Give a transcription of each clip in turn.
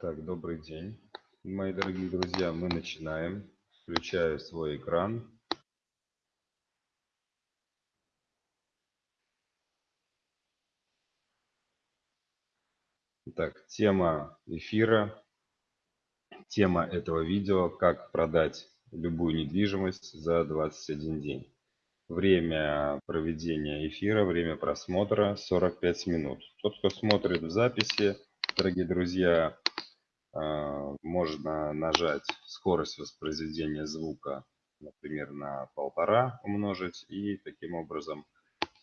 Итак, добрый день, мои дорогие друзья. Мы начинаем. Включаю свой экран. Итак, тема эфира, тема этого видео «Как продать любую недвижимость за 21 день». Время проведения эфира, время просмотра 45 минут. Тот, кто смотрит в записи, дорогие друзья, можно нажать скорость воспроизведения звука, например, на полтора умножить, и таким образом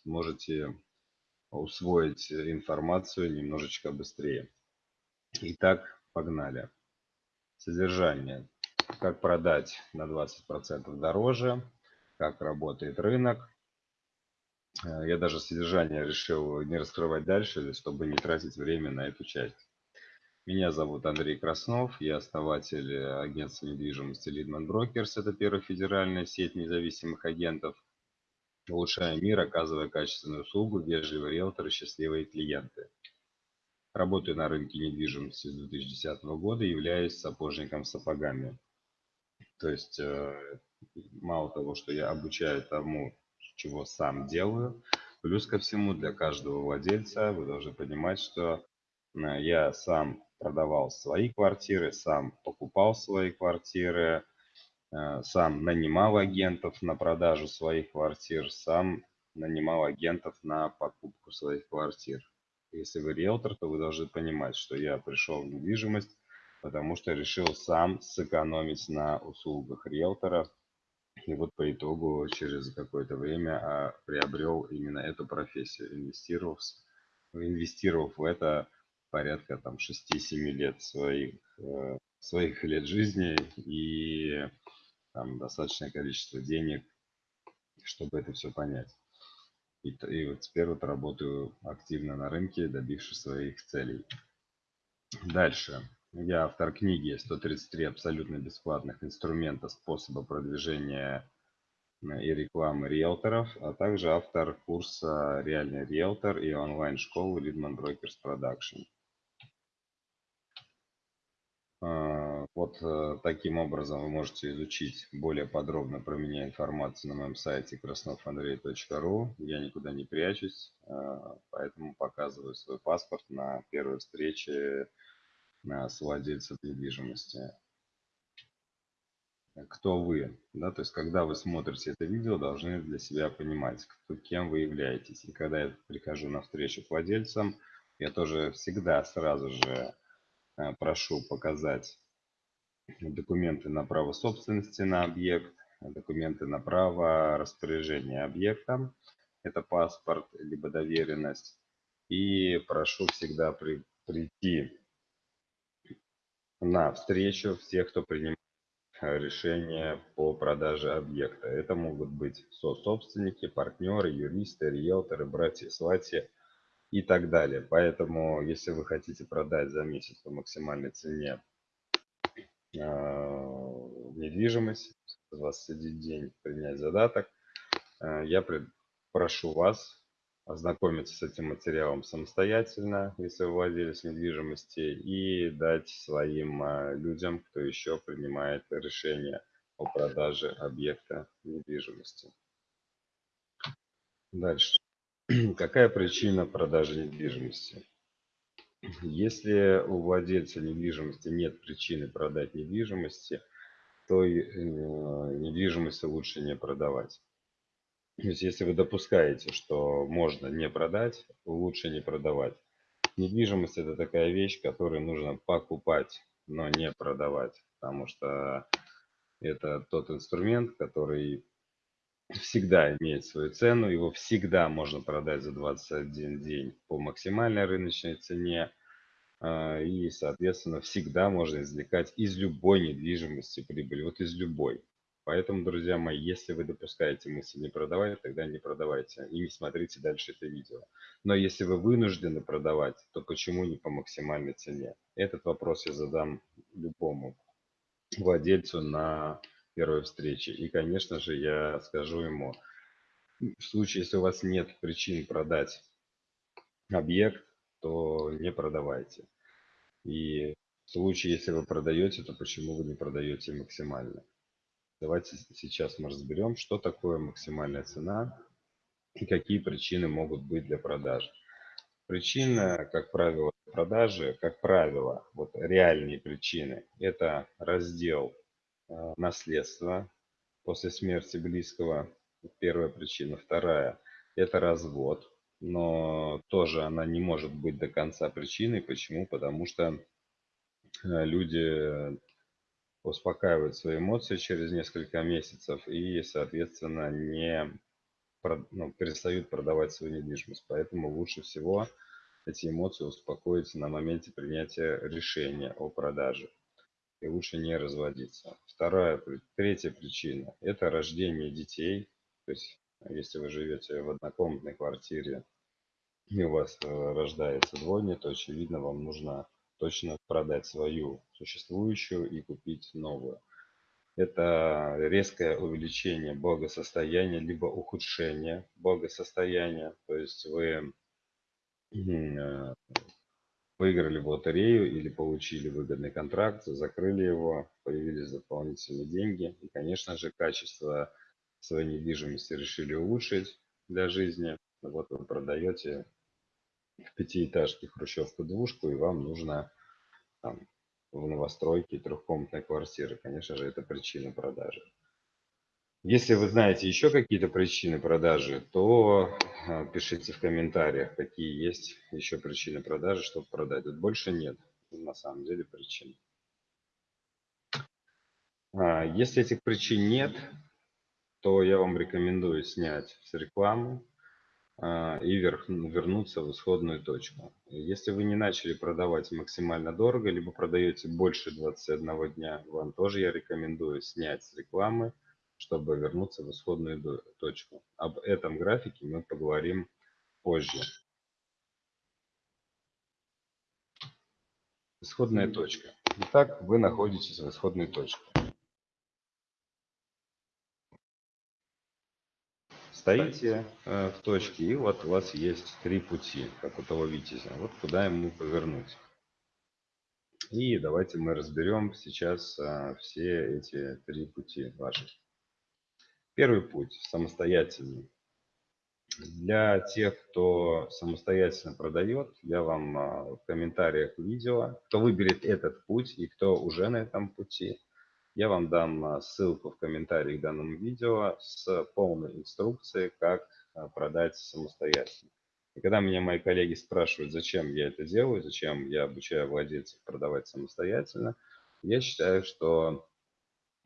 можете усвоить информацию немножечко быстрее. Итак, погнали. Содержание. Как продать на 20% дороже, как работает рынок. Э, я даже содержание решил не раскрывать дальше, чтобы не тратить время на эту часть. Меня зовут Андрей Краснов, я основатель агентства недвижимости Лидман Брокерс. Это первая федеральная сеть независимых агентов. Улучшая мир, оказывая качественную услугу, вежливые риэлторы, счастливые клиенты. Работаю на рынке недвижимости с 2010 года, являюсь сапожником сапогами. То есть э, мало того, что я обучаю тому, чего сам делаю, плюс ко всему для каждого владельца вы должны понимать, что э, я сам продавал свои квартиры, сам покупал свои квартиры, э, сам нанимал агентов на продажу своих квартир, сам нанимал агентов на покупку своих квартир. Если вы риэлтор, то вы должны понимать, что я пришел в недвижимость потому что решил сам сэкономить на услугах риэлтора. И вот по итогу через какое-то время а, приобрел именно эту профессию, инвестировав, инвестировав в это порядка там 6-7 лет своих, э, своих лет жизни и там достаточное количество денег, чтобы это все понять. И, и вот теперь вот работаю активно на рынке, добившись своих целей. Дальше. Я автор книги «133 абсолютно бесплатных инструмента способа продвижения э, и рекламы риэлторов», а также автор курса «Реальный риэлтор» и онлайн-школы Leadman Brokers Production. А, вот э, таким образом вы можете изучить более подробно про меня информацию на моем сайте красновандрей.ру. Я никуда не прячусь, а, поэтому показываю свой паспорт на первой встрече с владельцем недвижимости. Кто вы? Да, то есть, когда вы смотрите это видео, должны для себя понимать, кто, кем вы являетесь. И когда я прихожу на встречу к владельцам, я тоже всегда сразу же э, прошу показать документы на право собственности на объект, документы на право распоряжения объектом, это паспорт, либо доверенность. И прошу всегда при, прийти на встречу всех, кто принимает решение по продаже объекта. Это могут быть со-собственники, партнеры, юристы, риэлторы, братья-сватья и так далее. Поэтому, если вы хотите продать за месяц по максимальной цене недвижимость, 21 день принять задаток, э, я прошу вас ознакомиться с этим материалом самостоятельно, если вы владелец недвижимости, и дать своим а, людям, кто еще принимает решение о продаже объекта недвижимости. Дальше. Какая причина продажи недвижимости? Если у владельца недвижимости нет причины продать недвижимости, то э, недвижимость лучше не продавать. То есть, если вы допускаете, что можно не продать, лучше не продавать. Недвижимость это такая вещь, которую нужно покупать, но не продавать. Потому что это тот инструмент, который всегда имеет свою цену. Его всегда можно продать за 21 день по максимальной рыночной цене. А, и, соответственно, всегда можно извлекать из любой недвижимости прибыль. Вот из любой. Поэтому, друзья мои, если вы допускаете мысль не продавать, тогда не продавайте и не смотрите дальше это видео. Но если вы вынуждены продавать, то почему не по максимальной цене? Этот вопрос я задам любому владельцу на первой встрече. И, конечно же, я скажу ему, в случае, если у вас нет причин продать объект, то не продавайте. И В случае, если вы продаете, то почему вы не продаете максимально? Давайте сейчас мы разберем, что такое максимальная цена и какие причины могут быть для продажи. Причина, как правило, продажи, как правило, вот реальные причины, это раздел э, наследства после смерти близкого, первая причина. Вторая, это развод, но тоже она не может быть до конца причиной. Почему? Потому что э, люди успокаивают свои эмоции через несколько месяцев и, соответственно, не ну, перестают продавать свою недвижимость. Поэтому лучше всего эти эмоции успокоить на моменте принятия решения о продаже. И лучше не разводиться. Вторая, третья причина – это рождение детей. То есть, если вы живете в однокомнатной квартире и у вас э, рождается двойня, то, очевидно, вам нужно точно продать свою существующую и купить новую. Это резкое увеличение благосостояния, либо ухудшение благосостояния. То есть вы э, выиграли в лотерею или получили выгодный контракт, закрыли его, появились дополнительные деньги. И, конечно же, качество своей недвижимости решили улучшить для жизни. Вот вы продаете в пятиэтажке хрущевку-двушку, и вам нужно там, в новостройке трехкомнатной квартиры. Конечно же, это причина продажи. Если вы знаете еще какие-то причины продажи, то а, пишите в комментариях, какие есть еще причины продажи, чтобы продать. Тут больше нет, на самом деле, причин. А, если этих причин нет, то я вам рекомендую снять с рекламы а, и вернуться в исходную точку. Если вы не начали продавать максимально дорого, либо продаете больше 21 дня, вам тоже я рекомендую снять с рекламы, чтобы вернуться в исходную точку. Об этом графике мы поговорим позже. Исходная точка. Итак, вы находитесь в исходной точке. Стоите э, в точке, и вот у вас есть три пути, как у того витязя. Вот куда ему повернуть. И давайте мы разберем сейчас э, все эти три пути ваши. Первый путь самостоятельный. Для тех, кто самостоятельно продает, я вам э, в комментариях видео, кто выберет этот путь и кто уже на этом пути, я вам дам а, ссылку в комментарии к данному видео с полной инструкцией, как а, продать самостоятельно. И когда меня мои коллеги спрашивают, зачем я это делаю, зачем я обучаю владельцев продавать самостоятельно, я считаю, что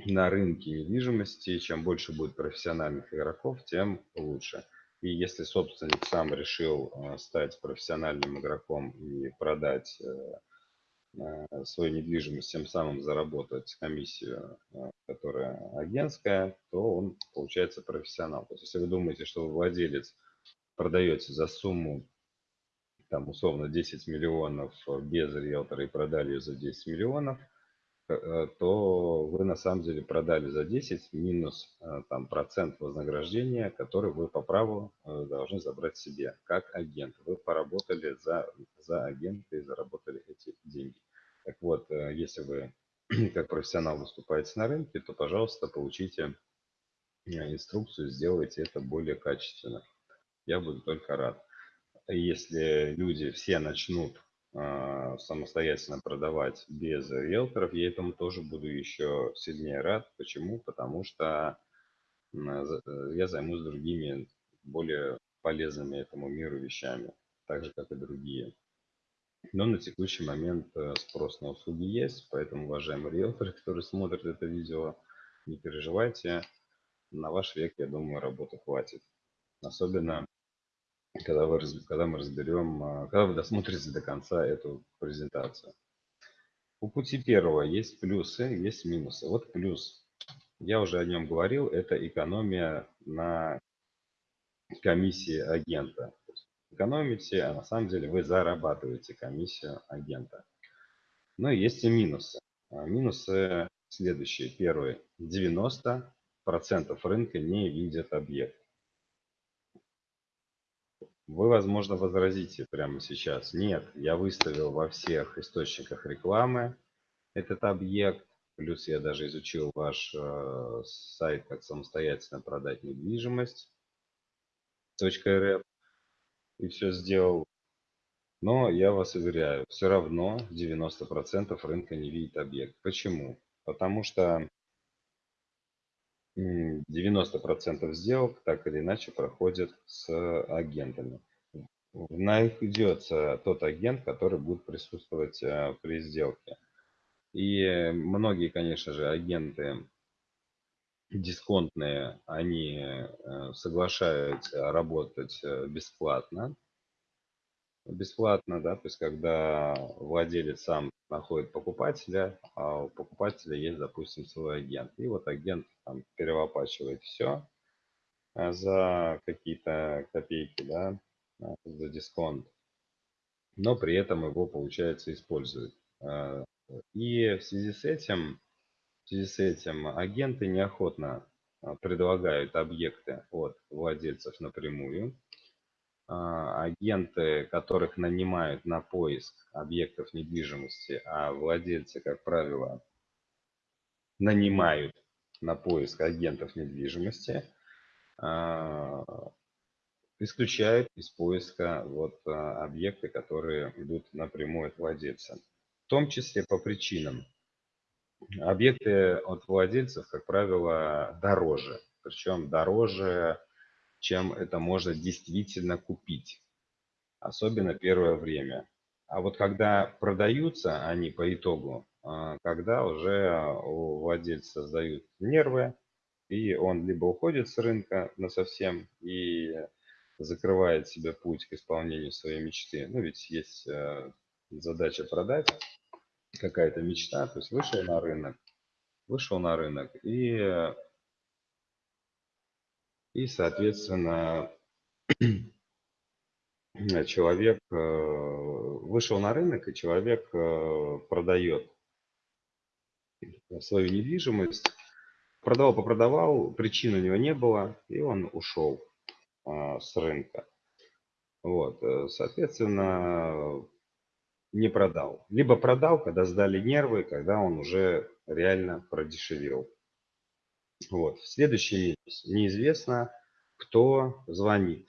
на рынке недвижимости, чем больше будет профессиональных игроков, тем лучше. И если собственник сам решил а, стать профессиональным игроком и продать э, свою недвижимость, тем самым заработать комиссию, э, которая агентская, то он получается профессионал. То есть, если вы думаете, что вы владелец, продаете за сумму, там, условно, 10 миллионов без риэлтора и продали ее за 10 миллионов, э, то вы на самом деле продали за 10 минус там, процент вознаграждения, который вы по праву должны забрать себе как агент. Вы поработали за, за агента и заработали эти деньги. Так вот, э, если вы как профессионал выступаете на рынке, то, пожалуйста, получите э, инструкцию, сделайте это более качественно. Я буду только рад. Если люди все начнут э, самостоятельно продавать без риэлторов, я этому тоже буду еще сильнее рад. Почему? Потому что я займусь другими, более полезными этому миру вещами, так же, как и другие. Но на текущий момент э, спрос на услуги есть, поэтому, уважаемые риэлторы, которые смотрят это видео, не переживайте, на ваш век, я думаю, работы хватит. Особенно, когда, вы, когда мы разберем, э, когда вы досмотрите до конца эту презентацию. У пути первого есть плюсы, есть минусы. Вот плюс, я уже о нем говорил, это экономия на комиссии агента экономите, а на самом деле вы зарабатываете комиссию агента. Но есть и минусы. А, минусы следующие. Первый. 90% рынка не видят объект. Вы, возможно, возразите прямо сейчас. Нет, я выставил во всех источниках рекламы, этот объект. Плюс я даже изучил ваш э, сайт, как самостоятельно продать недвижимость. .рф. И все сделал. Но я вас уверяю, все равно 90% рынка не видит объект. Почему? Потому что 90% сделок так или иначе проходят с агентами. Найдется тот агент, который будет присутствовать э, при сделке. И многие, конечно же, агенты дисконтные, они э, соглашаются работать э, бесплатно. Бесплатно, да, то есть когда владелец сам находит покупателя, а у покупателя есть, допустим, свой агент. И вот агент там перевоплачивает все э, за какие-то копейки, да, за дисконт. Но при этом его, получается, используют. И в связи с этим, в связи с этим агенты неохотно а, предлагают объекты от владельцев напрямую. А, агенты, которых нанимают на поиск объектов недвижимости, а владельцы, как правило, нанимают на поиск агентов недвижимости, а, исключают из поиска вот объекты, которые идут напрямую от владельца в том числе по причинам. Объекты от владельцев, как правило, дороже. Причем дороже, чем это можно действительно купить. Особенно первое время. А вот когда продаются они по итогу, а, когда уже у владельца сдают нервы, и он либо уходит с рынка на совсем и закрывает себе путь к исполнению своей мечты. Ну, ведь есть э, задача продать какая-то мечта, то есть вышел на рынок, вышел на рынок и, и соответственно, человек э, вышел на рынок, и человек э, продает свою недвижимость, продавал, попродавал, причин у него не было, и он ушел а, с рынка. Вот, э, соответственно, не продал. Либо продал, когда сдали нервы, когда он уже реально продешевел. Вот. Следующий минус. Неизвестно, кто звонит.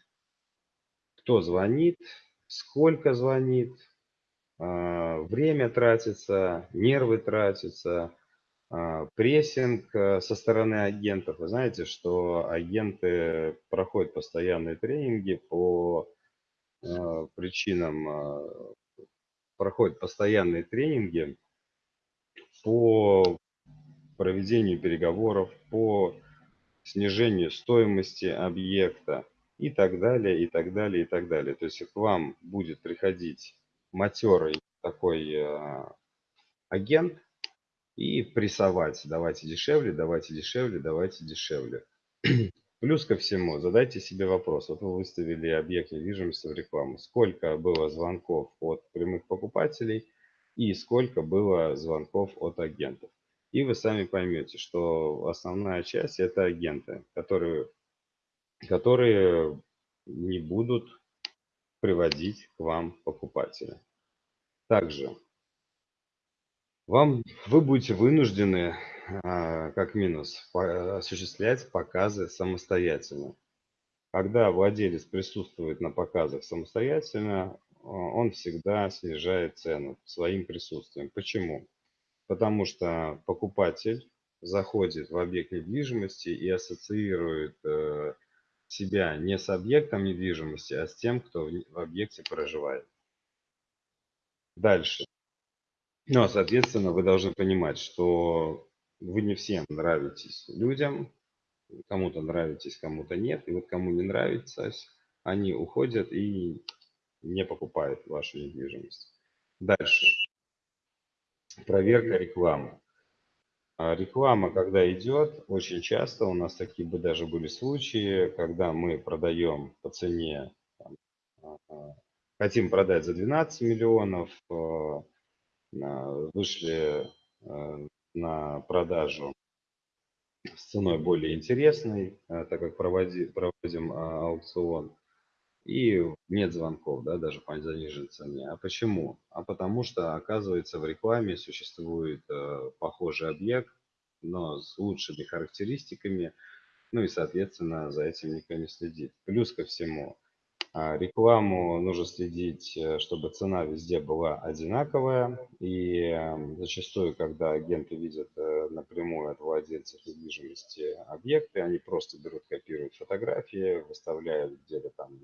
Кто звонит, сколько звонит, а, время тратится, нервы тратятся, а, прессинг э, со стороны агентов. Вы знаете, что агенты проходят постоянные тренинги по э, причинам а, проходят постоянные тренинги по проведению переговоров, по снижению стоимости объекта и так далее, и так далее, и так далее. То есть к вам будет приходить матерый такой э, агент и прессовать, давайте дешевле, давайте дешевле, давайте дешевле. Плюс ко всему, задайте себе вопрос. Вот вы выставили объект недвижимости в рекламу. Сколько было звонков от прямых покупателей и сколько было звонков от агентов. И вы сами поймете, что основная часть это агенты, которые, которые не будут приводить к вам покупателя. Также вам, вы будете вынуждены как минус, осуществлять показы самостоятельно. Когда владелец присутствует на показах самостоятельно, а, он всегда снижает цену своим присутствием. Почему? Потому что покупатель заходит в объект недвижимости и ассоциирует э, себя не с объектом недвижимости, а с тем, кто в объекте проживает. Дальше. Ну, а соответственно, вы должны понимать, что вы не всем нравитесь людям, кому-то нравитесь, кому-то нет. И вот кому не нравится, они уходят и не покупают вашу недвижимость. Дальше. Проверка рекламы. А реклама, когда идет, очень часто у нас такие бы даже были случаи, когда мы продаем по цене, там, а, а, хотим продать за 12 миллионов, вышли на продажу с ценой более интересной, э, так как проводи, проводим а, аукцион. и нет звонков, да, даже по заниженной цене. А почему? А потому что, оказывается, в рекламе существует э, похожий объект, но с лучшими характеристиками, ну и, соответственно, за этим никто не следит. Плюс ко всему, рекламу нужно следить, э, чтобы цена везде была одинаковая. И эм, зачастую, когда агенты видят э, напрямую от владельцев недвижимости объекты, они просто берут, копируют фотографии, выставляют где-то там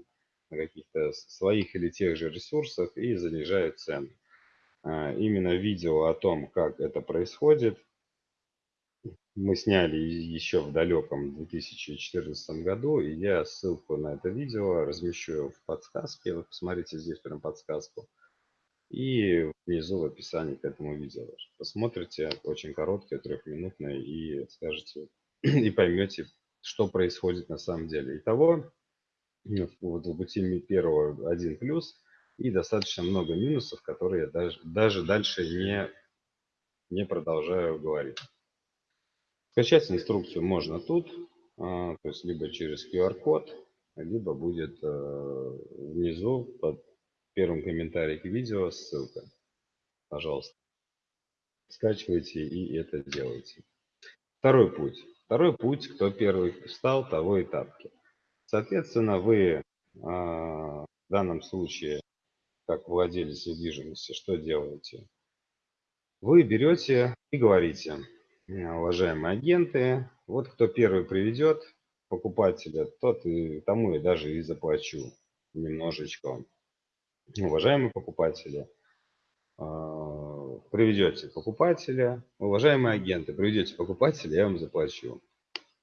на каких-то своих или тех же ресурсах и занижают цены. А, именно видео о том, как это происходит, мы сняли еще в далеком 2014 году, и я ссылку на это видео размещу в подсказке. Вы посмотрите здесь прям подсказку. И внизу в описании к этому видео. Посмотрите, очень короткое, трехминутное, и скажете, и поймете, что происходит на самом деле. Итого, вот в пути первого один плюс и достаточно много минусов, которые я даже, даже дальше не, не продолжаю говорить. Скачать инструкцию можно тут, а, то есть либо через QR-код, либо будет э, внизу под первым комментарием к видео ссылка. Пожалуйста, скачивайте и это делайте. Второй путь. Второй путь, кто первый встал, того и тапки. Соответственно, вы а, в данном случае, как владелец недвижимости, что делаете? Вы берете и говорите, уважаемые агенты. Вот кто первый приведет покупателя, тот и тому и даже и заплачу немножечко. Уважаемые покупатели, а, приведете покупателя, уважаемые агенты, приведете покупателя, я вам заплачу.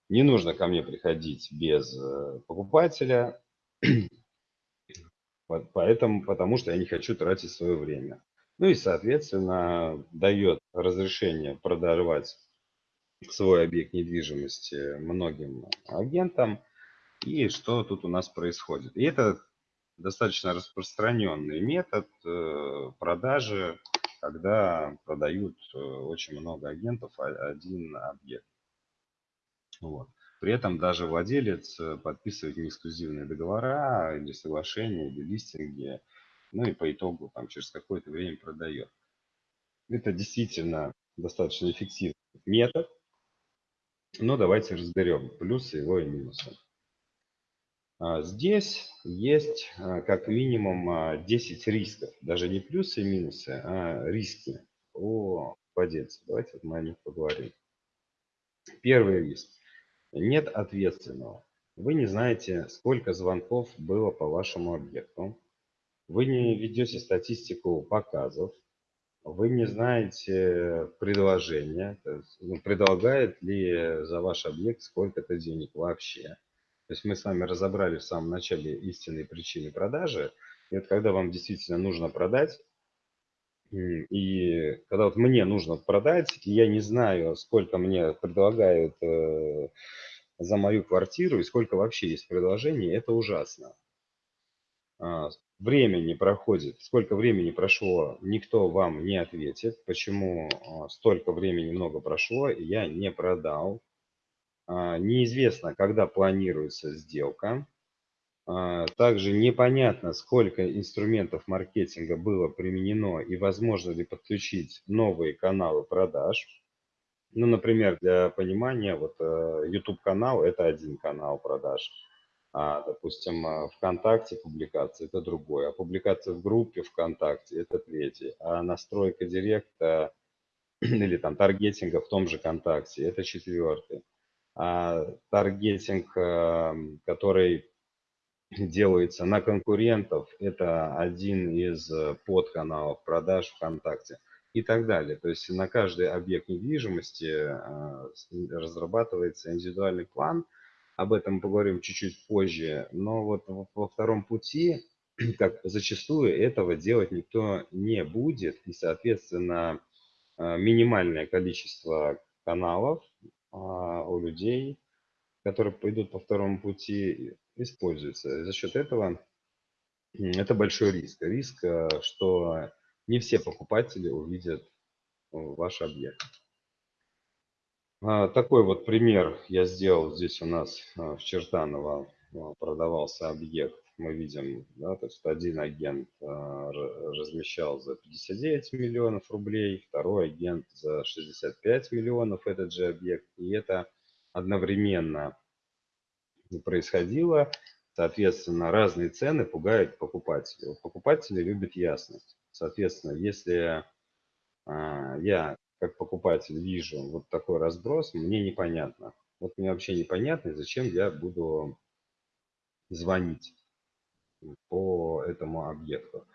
Не нужно ко мне приходить без э, покупателя, поэтому, потому что я не хочу тратить свое время. Ну и, соответственно, дает разрешение продавать свой объект недвижимости многим агентам. И что тут у нас происходит? И это достаточно распространенный метод э, продажи, когда продают э, очень много агентов один объект. Вот. При этом даже владелец э, подписывает неэксклюзивные договора или соглашения, или листинги, ну и по итогу там через какое-то время продает. Это действительно достаточно эффективный метод, но давайте разберем плюсы его и минусы. А, здесь есть а, как минимум 10 а, рисков, даже не плюсы и минусы, а риски у владельца. Давайте мы о них поговорим. Первый риск. Нет ответственного. Вы не знаете, сколько звонков было по вашему объекту. Вы не ведете статистику показов вы не знаете предложения, ну, предлагает ли за ваш объект сколько-то денег вообще. То есть мы с вами разобрали в самом начале истинные причины продажи. И вот когда вам действительно нужно продать, и когда вот мне нужно продать, и я не знаю, сколько мне предлагают э, за мою квартиру и сколько вообще есть предложений, это ужасно. А, времени проходит, сколько времени прошло, никто вам не ответит, почему а, столько времени много прошло, и я не продал. А, неизвестно, когда планируется сделка. Также непонятно, сколько инструментов маркетинга было применено и возможно ли подключить новые каналы продаж. Ну, например, для понимания, вот э, YouTube канал – это один канал продаж а, допустим, а, ВКонтакте публикации – это другое, а публикация в группе ВКонтакте – это третий, а настройка директа или там таргетинга в том же ВКонтакте – это четвертый. А таргетинг, который делается на конкурентов, это один из подканалов продаж ВКонтакте и так далее. То есть на каждый объект недвижимости а, разрабатывается индивидуальный план – об этом поговорим чуть-чуть позже. Но вот во втором пути, как зачастую, этого делать никто не будет. И, соответственно, а, минимальное количество каналов а, у людей, которые пойдут по второму пути, используется. За счет этого это большой риск. Риск, а, что не все покупатели увидят ваш объект. А, такой вот пример я сделал. Здесь у нас а, в Чертаново а, продавался объект мы видим, да, то есть один агент размещал за 59 миллионов рублей, второй агент за 65 миллионов этот же объект. И это одновременно происходило. Соответственно, разные цены пугают покупателей. Покупатели любят ясность. Соответственно, если я как покупатель вижу вот такой разброс, мне непонятно. Вот мне вообще непонятно, зачем я буду звонить по этому объекту.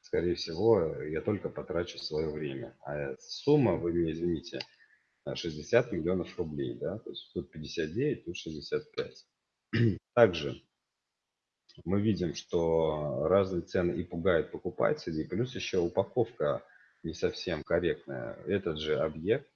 Скорее всего, я только потрачу свое время. А сумма, вы мне извините, 60 миллионов рублей. Да? То есть тут 59, тут 65. Также мы видим, что разные цены и пугают покупателей, плюс еще упаковка не совсем корректная. Этот же объект,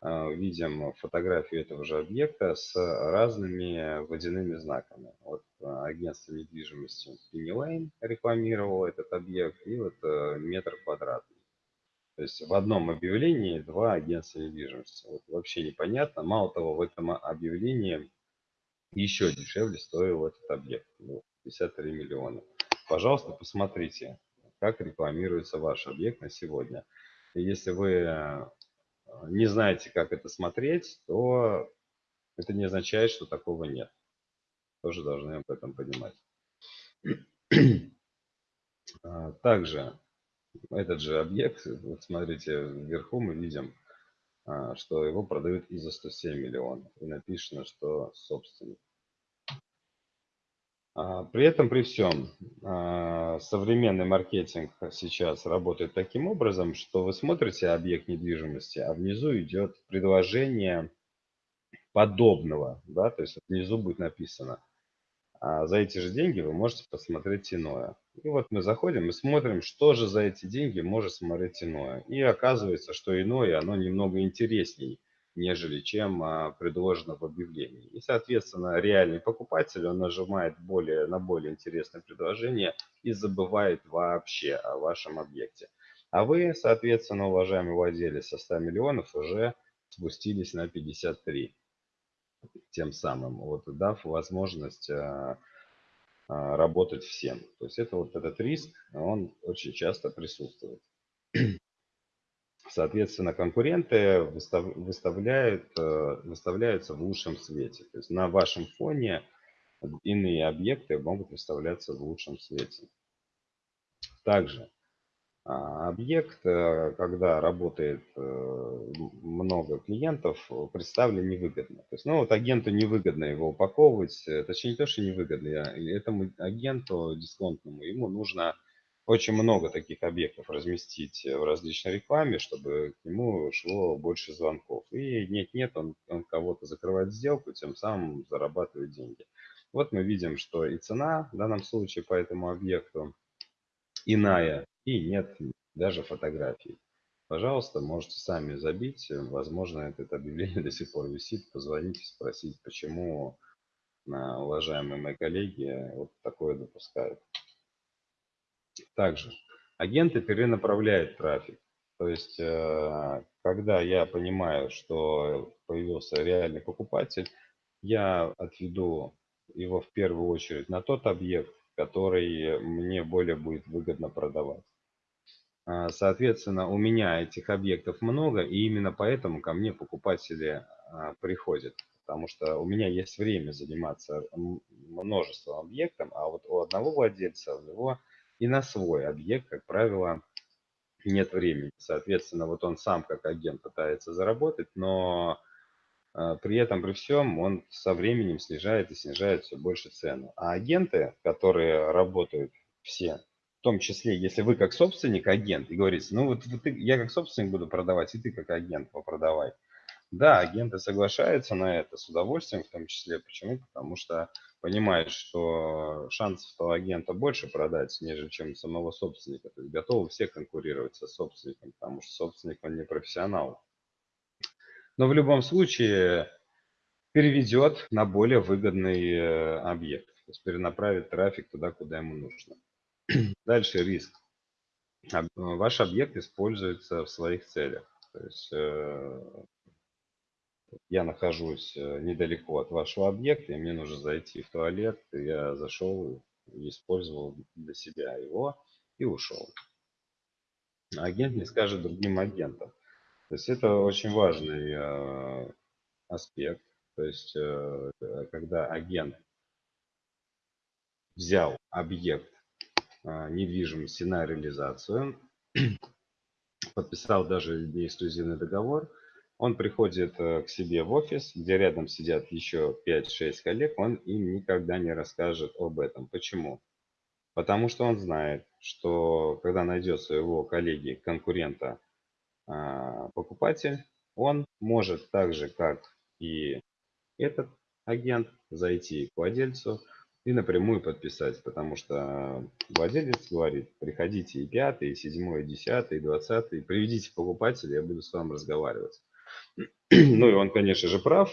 а, видим фотографию этого же объекта с разными водяными знаками. Вот а, агентство недвижимости Penny рекламировало этот объект, и вот э, метр квадратный. То есть в одном объявлении два агентства недвижимости. Вот вообще непонятно. Мало того, в этом объявлении еще дешевле стоил этот объект. 53 ну, миллиона. Пожалуйста, посмотрите, как рекламируется ваш объект на сегодня. И если вы э, не знаете, как это смотреть, то это не означает, что такого нет. Тоже должны об этом понимать. А, также этот же объект, вот смотрите, вверху мы видим, а, что его продают и за 107 миллионов. И написано, что собственник. А, при этом, при всем, а, современный маркетинг сейчас работает таким образом, что вы смотрите объект недвижимости, а внизу идет предложение подобного, да, то есть внизу будет написано а за эти же деньги вы можете посмотреть иное. И вот мы заходим и смотрим, что же за эти деньги может смотреть иное. И оказывается, что иное, оно немного интереснее, нежели чем а, предложено в объявлении. И, соответственно, реальный покупатель, он нажимает более, на более интересное предложение и забывает вообще о вашем объекте. А вы, соответственно, уважаемый владелец со 100 миллионов, уже спустились на 53 тем самым, вот, дав возможность а, а, работать всем. То есть это вот этот риск, он очень часто присутствует. Соответственно, конкуренты выставляют, э, выставляются в лучшем свете. То есть на вашем фоне иные объекты могут выставляться в лучшем свете. Также а, объект, э, когда работает э, много клиентов, представлен невыгодно. То есть, ну вот агенту невыгодно его упаковывать, точнее не то, что невыгодно, этому агенту дисконтному ему нужно очень много таких объектов разместить в различной рекламе, чтобы к нему шло больше звонков. И нет-нет, он, он кого-то закрывает сделку, тем самым зарабатывает деньги. Вот мы видим, что и цена в данном случае по этому объекту иная и нет даже фотографий. Пожалуйста, можете сами забить. Возможно, это объявление до сих пор висит. Позвоните, спросить, почему а, уважаемые мои коллеги вот такое допускают. Также агенты перенаправляют трафик. То есть, э, когда я понимаю, что появился реальный покупатель, я отведу его в первую очередь на тот объект, который мне более будет выгодно продавать. А, соответственно, у меня этих объектов много, и именно поэтому ко мне покупатели а, приходят. Потому что у меня есть время заниматься множеством объектов, а вот у одного владельца, у него и на свой объект, как правило, нет времени. Соответственно, вот он сам как агент пытается заработать, но а, при этом, при всем, он со временем снижает и снижает все больше цену. А агенты, которые работают все в том числе, если вы как собственник, агент, и говорите, ну вот, ты, я как собственник буду продавать, и ты как агент попродавай. Да, агенты соглашаются на это с удовольствием в том числе. Почему? Потому что понимают, что шансов агента больше продать, нежели чем самого собственника. То есть готовы все конкурировать со собственником, потому что собственник, он не профессионал. Но в любом случае переведет на более выгодный э, объект. То есть перенаправит трафик туда, куда ему нужно. Дальше риск. Ваш объект используется в своих целях. То есть э, я нахожусь э, недалеко от вашего объекта, и мне нужно зайти в туалет, я зашел, использовал для себя его и ушел. Агент не скажет другим агентам. То есть это очень важный э, аспект. То есть э, когда агент взял объект э, недвижимости на реализацию, подписал даже неэксклюзивный договор, он приходит э, к себе в офис, где рядом сидят еще 5-6 коллег, он им никогда не расскажет об этом. Почему? Потому что он знает, что когда найдет своего коллеги, конкурента, а, покупатель, он может так же, как и этот агент, зайти к владельцу и напрямую подписать, потому что владелец говорит, приходите и пятый, и седьмой, и десятый, и двадцатый, приведите покупателя, я буду с вами разговаривать. Ну и он, конечно же, прав.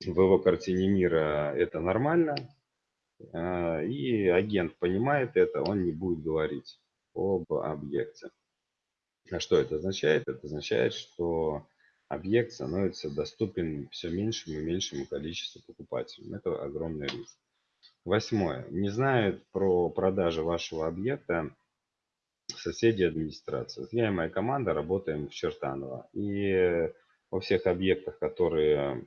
В его картине мира это нормально. А, и агент понимает это, он не будет говорить об объекте. А что это означает? Это означает, что объект становится доступен все меньшему и меньшему количеству покупателей. Это огромный риск. Восьмое. Не знают про продажи вашего объекта соседи администрации. Я и моя команда работаем в Чертаново. И во всех объектах, которые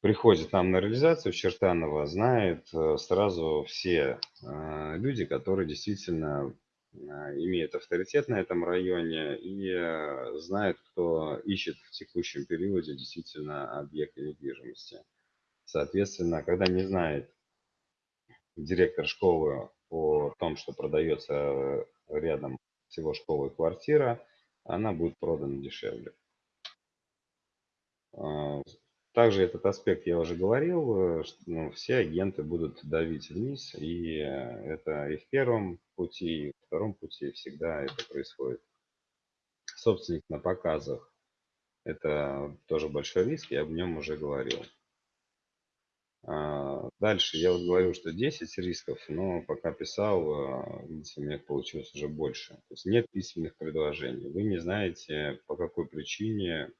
приходят нам на реализацию в Чертаново, знают э, сразу все э, люди, которые действительно э, имеют авторитет на этом районе и знают, кто ищет в текущем периоде действительно объекты недвижимости. Соответственно, когда не знает директор школы о том, что продается рядом с его школой квартира, она будет продана дешевле. А, также этот аспект я уже говорил, что ну, все агенты будут давить вниз, и это и в первом пути, и в втором пути всегда это происходит. Собственник на показах – это тоже большой риск, я об нем уже говорил. А, дальше я вот говорил, что 10 рисков, но пока писал, а, видите, у меня получилось уже больше. То есть нет письменных предложений. Вы не знаете, по какой причине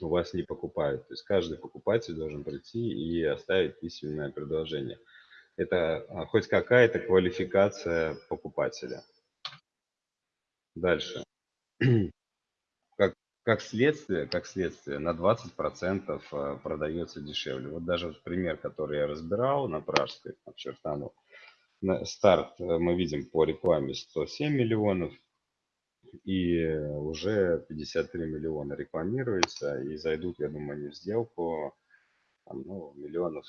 у вас не покупают. То есть каждый покупатель должен прийти и оставить письменное предложение. Это а, хоть какая-то квалификация покупателя. Дальше. Как, как следствие, как следствие, на 20% а, продается дешевле. Вот даже пример, который я разбирал на Пражской, на Чертану. Старт э, мы видим по рекламе 107 миллионов, и уже 53 миллиона рекламируется, и зайдут, я думаю, они в сделку ну, миллионов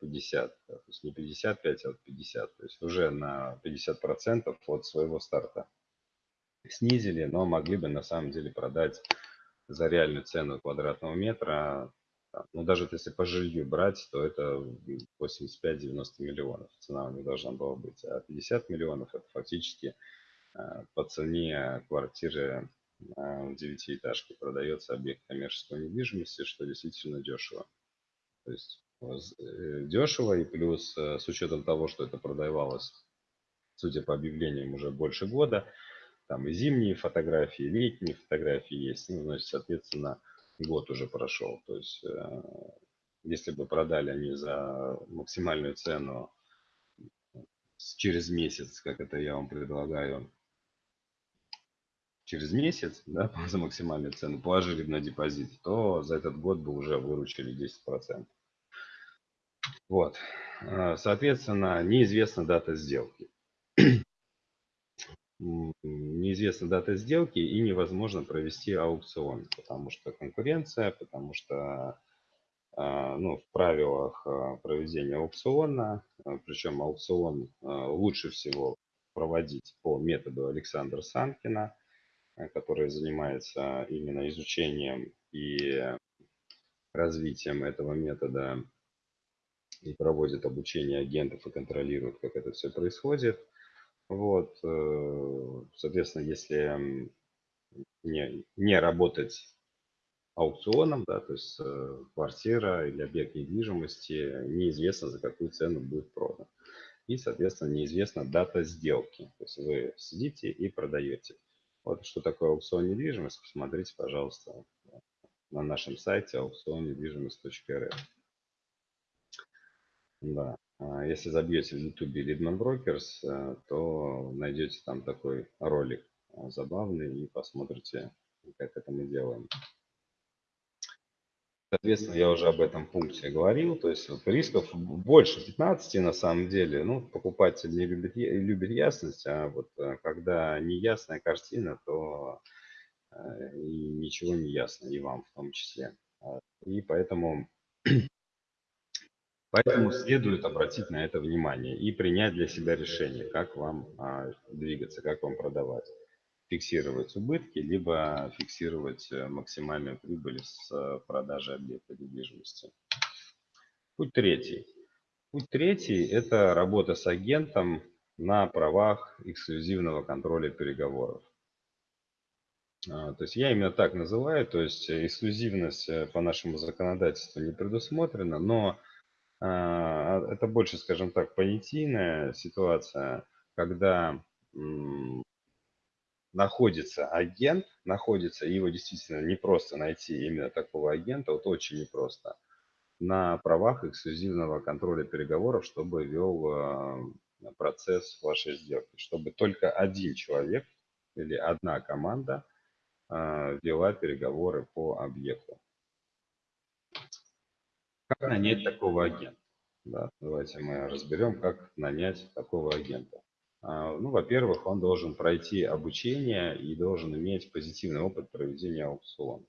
50, то есть не 55, а вот 50, то есть уже на 50% от своего старта. Снизили, но могли бы на самом деле продать за реальную цену квадратного метра, ну даже если по жилью брать, то это 85-90 миллионов цена у них должна была быть, а 50 миллионов это фактически Э, по цене квартиры э, в девятиэтажке продается объект коммерческой недвижимости, что действительно дешево. То есть э, дешево и плюс с учетом того, что это продавалось, судя по объявлениям, уже больше года, там и зимние фотографии, и летние фотографии есть, ну, значит, соответственно, год уже прошел. То есть, если бы продали они за максимальную цену через месяц, как это я вам предлагаю, через месяц да, за максимальную цену положили на депозит, то за этот год бы уже выручили 10%. Вот. А, соответственно, неизвестна дата сделки. Неизвестна дата сделки и невозможно провести аукцион, потому что конкуренция, потому что а, ну, в правилах а, проведения аукциона, причем аукцион лучше всего проводить по методу Александра Санкина – Э, который занимается именно изучением и развитием этого метода и проводит обучение агентов и контролирует, как это все происходит. Вот, э, соответственно, если не, не работать аукционом, да, то есть э, квартира или объект недвижимости, неизвестно, за какую цену будет продан. И, соответственно, неизвестна дата сделки. То есть вы сидите и продаете. Вот что такое аукцион недвижимости, посмотрите, пожалуйста, на нашем сайте аукционнедвижимость.рф. Да. А Если забьете в YouTube Leadman Brokers, э, то найдете там такой ролик э, забавный и посмотрите, как это мы делаем. Соответственно, я уже об этом пункте говорил, то есть рисков больше 15 на самом деле. Ну, покупатель не любит, любит ясность, а вот э, когда неясная картина, то э, и ничего не ясно, и вам в том числе. А, И поэтому, поэтому следует обратить на это внимание и принять для себя решение, как вам а, двигаться, как вам продавать. Фиксировать убытки, либо фиксировать э, максимальную прибыль с э, продажи объекта недвижимости. Путь третий. Путь третий– это работа с агентом на правах эксклюзивного контроля переговоров. А, То есть я именно так называю, то есть эксклюзивность э, по нашему законодательству не предусмотрена, но а, это больше, скажем так, понятийная ситуация, когда находится агент, находится, его действительно не просто найти именно такого агента, вот очень непросто, на правах эксклюзивного контроля переговоров, чтобы вел э, процесс вашей сделки, чтобы только один человек или одна команда э, вела переговоры по объекту. Как нанять такого агента? Да, давайте мы разберем, как нанять такого агента. А, Ну, во-первых, он должен пройти обучение и должен иметь позитивный опыт проведения аукциона.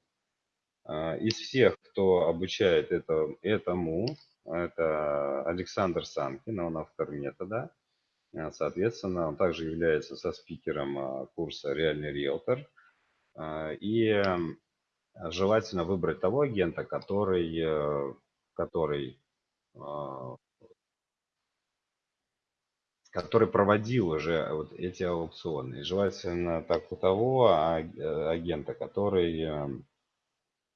А, Из всех, кто обучает это, этому, это Александр Санкин, он автор метода. А, Соответственно, он также является со спикером курса «Реальный риэлтор». И желательно выбрать того агента, который, э, который который проводил уже вот эти аукционы. И желательно так у того э, агента, который э,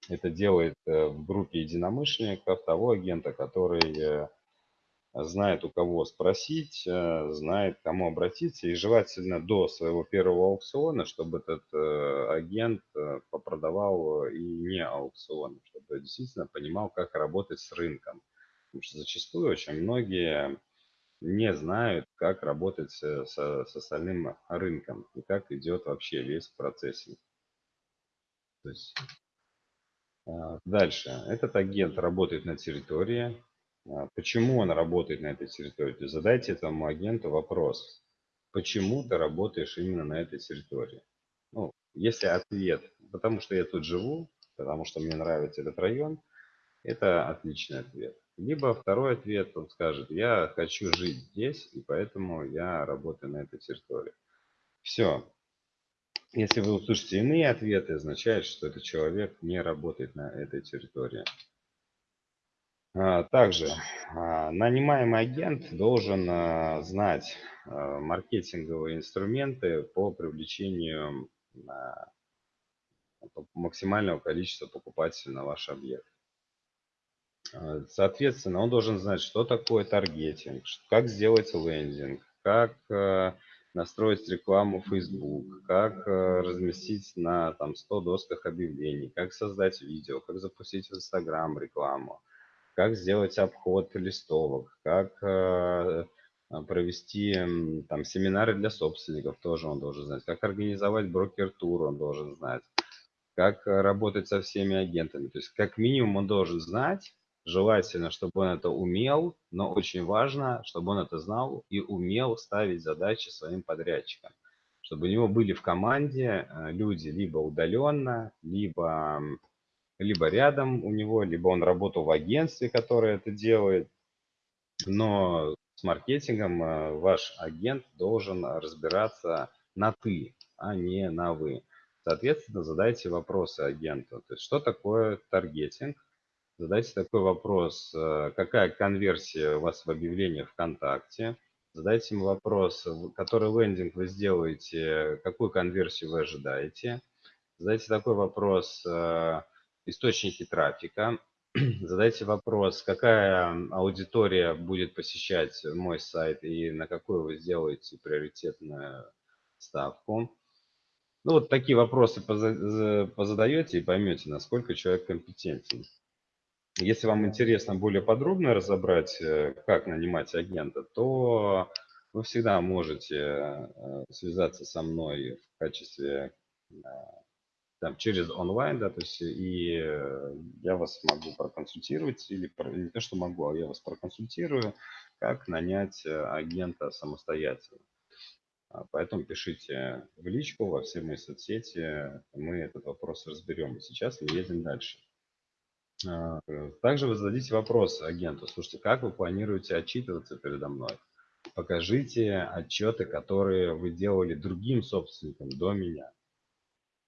это делает э, в группе единомышленников, того агента, который э, знает у кого спросить, э, знает кому обратиться. И желательно до своего первого аукциона, чтобы этот э, агент э, попродавал и не аукцион, чтобы действительно понимал, как работать с рынком. Потому что зачастую очень многие не знают, как работать со- с остальным рынком и как идет вообще весь процессинг. То есть, а, дальше. Этот агент работает на территории. А, Почему он работает на этой территории? Задайте этому агенту вопрос. Почему ты работаешь именно на этой территории? Ну, если ответ, потому что я тут живу, потому что мне нравится этот район, это отличный ответ. Либо второй ответ, он скажет, я хочу жить здесь, и поэтому я работаю на этой территории. Все. Если вы услышите иные ответы, означает, что этот человек не работает на этой территории. А, Также а, нанимаемый агент должен а, знать маркетинговые инструменты по привлечению максимального количества покупателей на ваш объект. А, Соответственно, он должен знать, что такое таргетинг, как сделать лендинг, как э, настроить рекламу Facebook, как э, разместить на там, 100 досках объявлений, как создать видео, как запустить в Instagram рекламу, как сделать обход листовок, как э, а, провести там семинары для собственников, тоже он должен знать, как организовать брокер-тур, он должен знать как работать со всеми агентами. То есть как минимум он должен знать, желательно, чтобы он это умел, но очень важно, чтобы он это знал и умел ставить задачи своим подрядчикам. Чтобы у него были в команде э, люди либо удаленно, либо, либо рядом у него, либо он работал в агентстве, которое это делает. Но с маркетингом э, ваш агент должен разбираться на «ты», а не на «вы». Соответственно, задайте вопросы агенту. То есть, что такое таргетинг? Задайте такой вопрос, э, какая конверсия у вас в объявлении ВКонтакте? Задайте ему вопрос, который лендинг вы сделаете, какую конверсию вы ожидаете? Задайте такой вопрос, э, источники трафика. Задайте вопрос, какая аудитория будет посещать мой сайт и на какую вы сделаете приоритетную ставку. Ну, вот такие вопросы поза- за- позадаете и поймете, насколько человек компетентен. Если вам интересно более подробно разобрать, э, как нанимать агента, то вы всегда можете э, связаться со мной в качестве там, через онлайн, да, то есть и я вас могу проконсультировать, или не то, что могу, а я вас проконсультирую, как нанять агента самостоятельно. А, поэтому пишите в личку во все мои соцсети, мы этот вопрос разберем. Сейчас мы едем дальше. А, также вы зададите вопрос агенту. Слушайте, как вы планируете отчитываться передо мной? Покажите отчеты, которые вы делали другим собственникам до меня.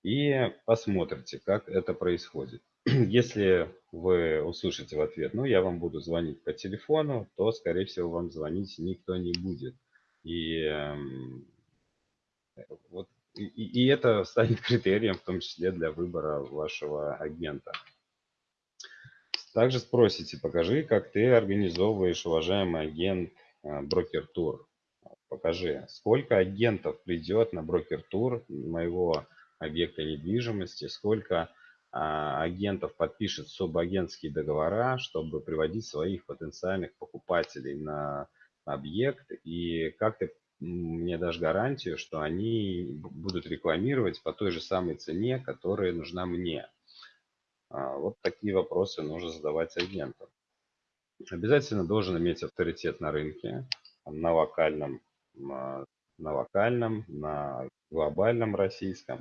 И посмотрите, как это происходит. Если вы услышите в ответ, ну, я вам буду звонить по телефону, то, скорее всего, вам звонить никто не будет. И эм, вот, и, и это станет критерием, в том числе для выбора вашего агента. Также спросите, покажи, как ты организовываешь, уважаемый агент, э, брокер-тур. Покажи, сколько агентов придет на брокер-тур моего объекта недвижимости, сколько а, агентов подпишет субагентские договора, чтобы приводить своих потенциальных покупателей на объект, и как ты мне дашь гарантию, что они будут рекламировать по той же самой цене, которая нужна мне. А, вот такие вопросы нужно задавать агентам. Обязательно должен иметь авторитет на рынке, на локальном, на локальном, на глобальном российском.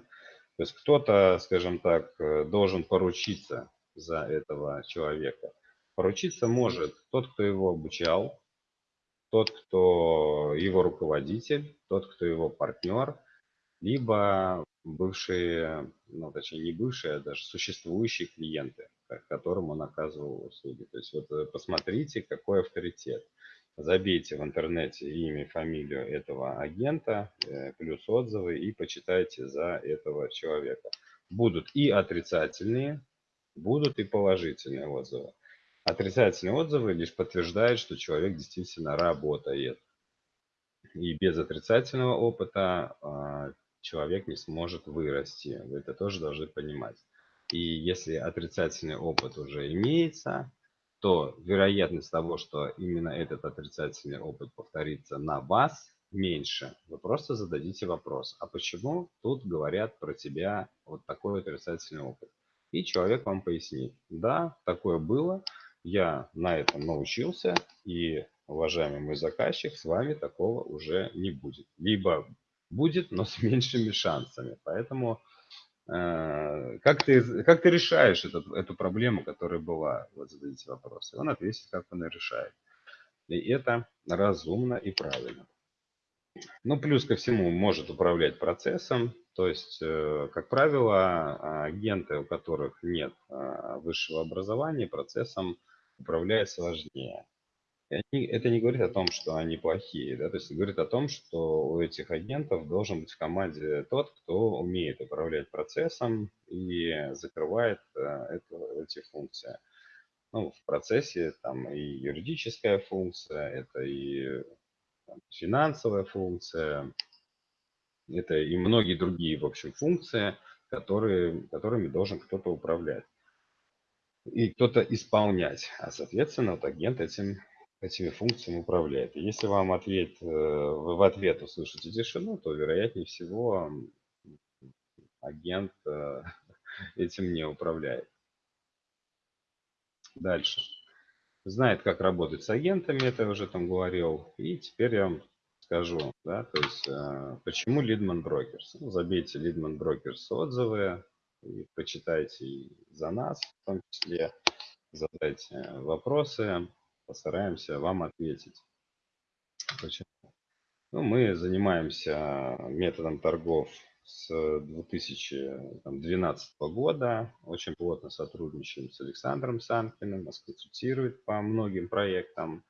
То есть кто-то, скажем так, э, должен поручиться за этого человека. Поручиться может тот, кто его обучал, тот, кто его руководитель, тот, кто его партнер, либо бывшие, ну, точнее, не бывшие, а даже существующие клиенты, которым он оказывал услуги. То есть вот э, посмотрите, какой авторитет. Забейте в интернете имя и фамилию этого агента, э, плюс отзывы и почитайте за этого человека. Будут и отрицательные, будут и положительные отзывы. Отрицательные отзывы лишь подтверждают, что человек действительно работает. И без отрицательного опыта а, человек не сможет вырасти. Вы это тоже должны понимать. И если отрицательный опыт уже имеется, то вероятность того, что именно этот отрицательный опыт повторится на вас, меньше. Вы просто зададите вопрос, а почему тут говорят про тебя вот такой отрицательный опыт? И человек вам пояснит, да, такое было, я на этом научился, и, уважаемый мой заказчик, с вами такого уже не будет. Либо будет, но с меньшими шансами. Поэтому э, как, ты, как ты решаешь этот, эту проблему, которая была? Вот зададите вопрос. И он ответит, как он ее решает. И это разумно и правильно. Ну, плюс ко всему, может управлять процессом. То есть, э, как правило, агенты, у которых нет э, высшего образования, процессом управляет сложнее. Они, это не говорит о том, что они плохие, да, то есть говорит о том, что у этих агентов должен быть в команде тот, кто умеет управлять процессом и закрывает э, это, эти функции. Ну, в процессе там и юридическая функция, это и там, финансовая функция, это и многие другие, в общем, функции, которые, которыми должен кто-то управлять и кто-то исполнять. А, соответственно, вот агент этим, этими функциями управляет. И если вам ответ, э, вы в ответ услышите тишину, то, вероятнее всего, агент э, этим не управляет. Дальше. Знает, как работать с агентами, это я уже там говорил. И теперь я вам скажу, да, то есть, э, почему Leadman Brokers. Ну, забейте Leadman Brokers отзывы, и почитайте за нас, в том числе задайте вопросы, постараемся вам ответить. Почему? Ну, мы занимаемся методом торгов с 2012 года. Очень плотно сотрудничаем с Александром Санкиным, нас консультирует по многим проектам.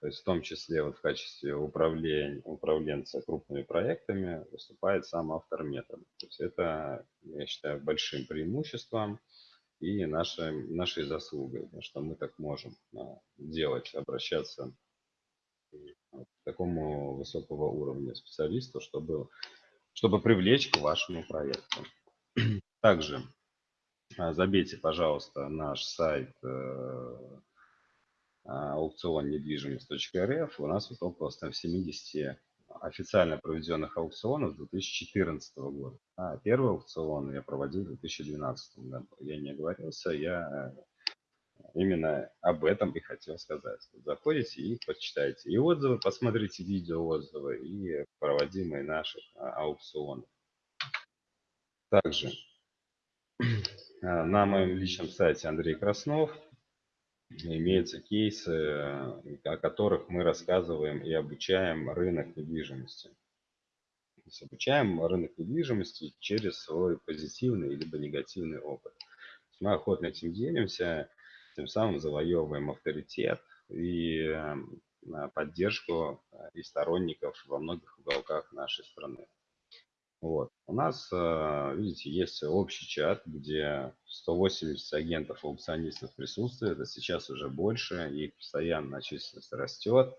То есть в том числе вот в качестве управления, управленца крупными проектами выступает сам автор метода. То есть это, я считаю, большим преимуществом и нашей, нашей заслугой, что мы так можем а, делать, обращаться к такому высокого уровня специалисту, чтобы, чтобы привлечь к вашему проекту. Также А, забейте, пожалуйста, наш сайт э, аукцион недвижимость.рф. У нас вот около 170 официально проведенных аукционов с 2014 года. А первый аукцион я проводил в 2012 году. Я не оговорился, я именно об этом и хотел сказать. Заходите и почитайте и отзывы, посмотрите видео отзывы и проводимые наших а, аукционов. Также а, на моем личном сайте Андрей Краснов имеются кейсы, о которых мы рассказываем и обучаем рынок недвижимости. То есть обучаем рынок недвижимости через свой позитивный либо негативный опыт. Мы охотно этим делимся, тем самым завоевываем авторитет и э, поддержку и сторонников во многих уголках нашей страны. Вот. У нас, э, видите, есть общий чат, где 180 агентов аукционистов присутствует, а сейчас уже больше, и постоянно численность растет,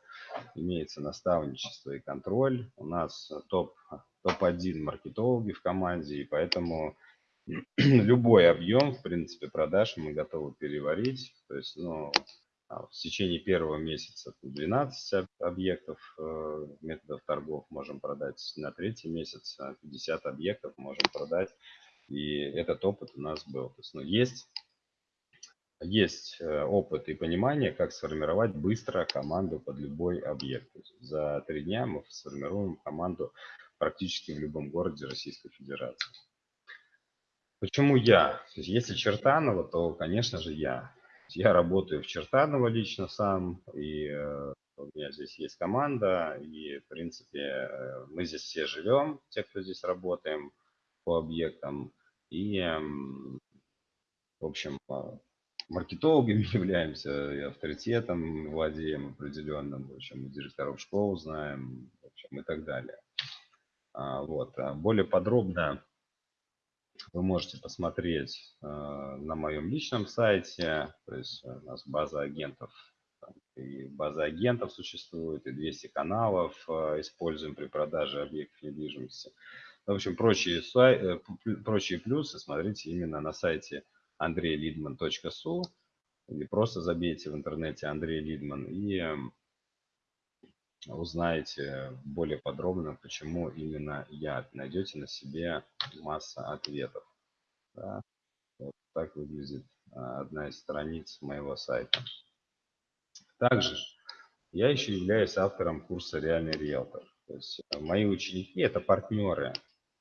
имеется наставничество и контроль. У нас топ, топ-1 маркетологи в команде, и поэтому любой объем, в принципе, продаж мы готовы переварить. То есть, ну, в течение первого месяца 12 объектов э, методов торгов можем продать, на третий месяц 50 объектов можем продать. И этот опыт у нас был. То есть, ну, есть, есть э, опыт и понимание, как сформировать быстро команду под любой объект. За три дня мы сформируем команду практически в любом городе Российской Федерации. Почему я? Если Чертанова, то, конечно же, я. Я работаю в Чертаново лично сам, и э, у меня здесь есть команда, и, в принципе, э, мы здесь все живем, те, кто здесь работаем по объектам, и, в общем, э, маркетологами являемся, и авторитетом владеем определенным, в общем, директоров школ знаем, в общем, и так далее. А, вот. А более подробно вы можете посмотреть э, на моем личном сайте. То есть у нас база агентов. И база агентов существует, и 200 каналов э, используем при продаже объектов недвижимости. В общем, прочие, э, прочие плюсы смотрите именно на сайте andreylidman.su или просто забейте в интернете Андрей Лидман и узнаете более подробно, почему именно я. Найдете на себе масса ответов. Да? Вот так выглядит а, одна из страниц моего сайта. Также я еще являюсь автором курса «Реальный риэлтор». То есть э, мои ученики – это партнеры.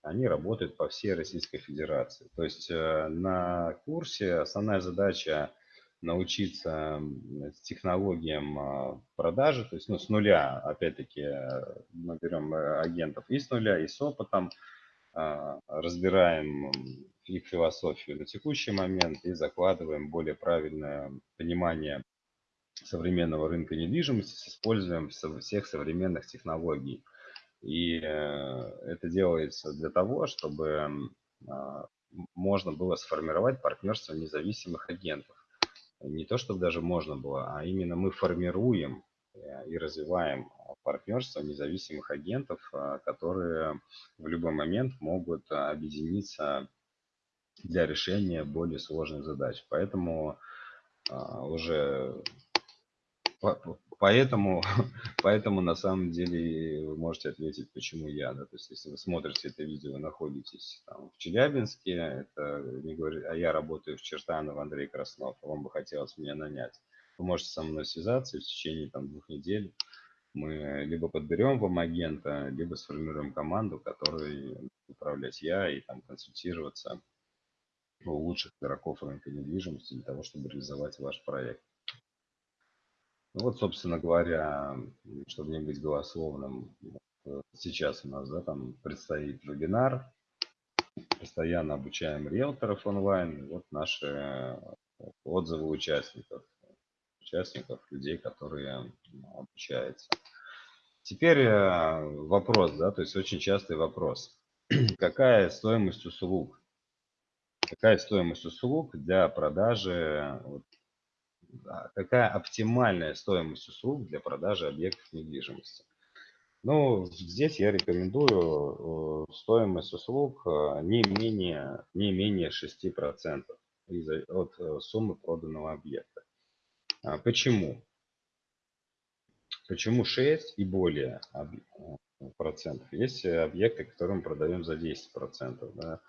Они работают по всей Российской Федерации. То есть э, на курсе основная задача научиться технологиям а, продажи, то есть ну, с нуля, опять-таки, мы берем э, агентов и с нуля, и с опытом, а, разбираем их философию на текущий момент и закладываем более правильное понимание современного рынка недвижимости с использованием всех современных технологий. И э, это делается для того, чтобы а, можно было сформировать партнерство независимых агентов не то, чтобы даже можно было, а именно мы формируем э, и развиваем партнерство независимых агентов, э, которые в любой момент могут объединиться для решения более сложных задач. Поэтому уже поэтому, поэтому на самом деле вы можете ответить, почему я. Да? То есть, если вы смотрите это видео, находитесь там, в Челябинске, это не говорит, а я работаю в Чертаново, Андрей Краснов, вам бы хотелось меня нанять. Вы можете со мной связаться и в течение там, двух недель мы либо подберем вам агента, либо сформируем команду, которой управлять я и там консультироваться у лучших игроков рынка недвижимости для того, чтобы реализовать ваш проект. Ну вот, собственно говоря, чтобы не быть голословным, сейчас у нас да, там предстоит вебинар. Постоянно обучаем риэлторов онлайн. Вот наши отзывы участников. Участников, людей, которые обучаются. Теперь э, вопрос, да, то есть очень частый вопрос. Какая стоимость услуг? Какая стоимость услуг для продажи какая оптимальная стоимость услуг для продажи объектов недвижимости. Ну, здесь я рекомендую э, стоимость услуг э, не менее, не менее 6%. от э, суммы проданного объекта. А почему? Почему 6 и более процентов? Есть объекты, которые мы продаем за 10 процентов. Да?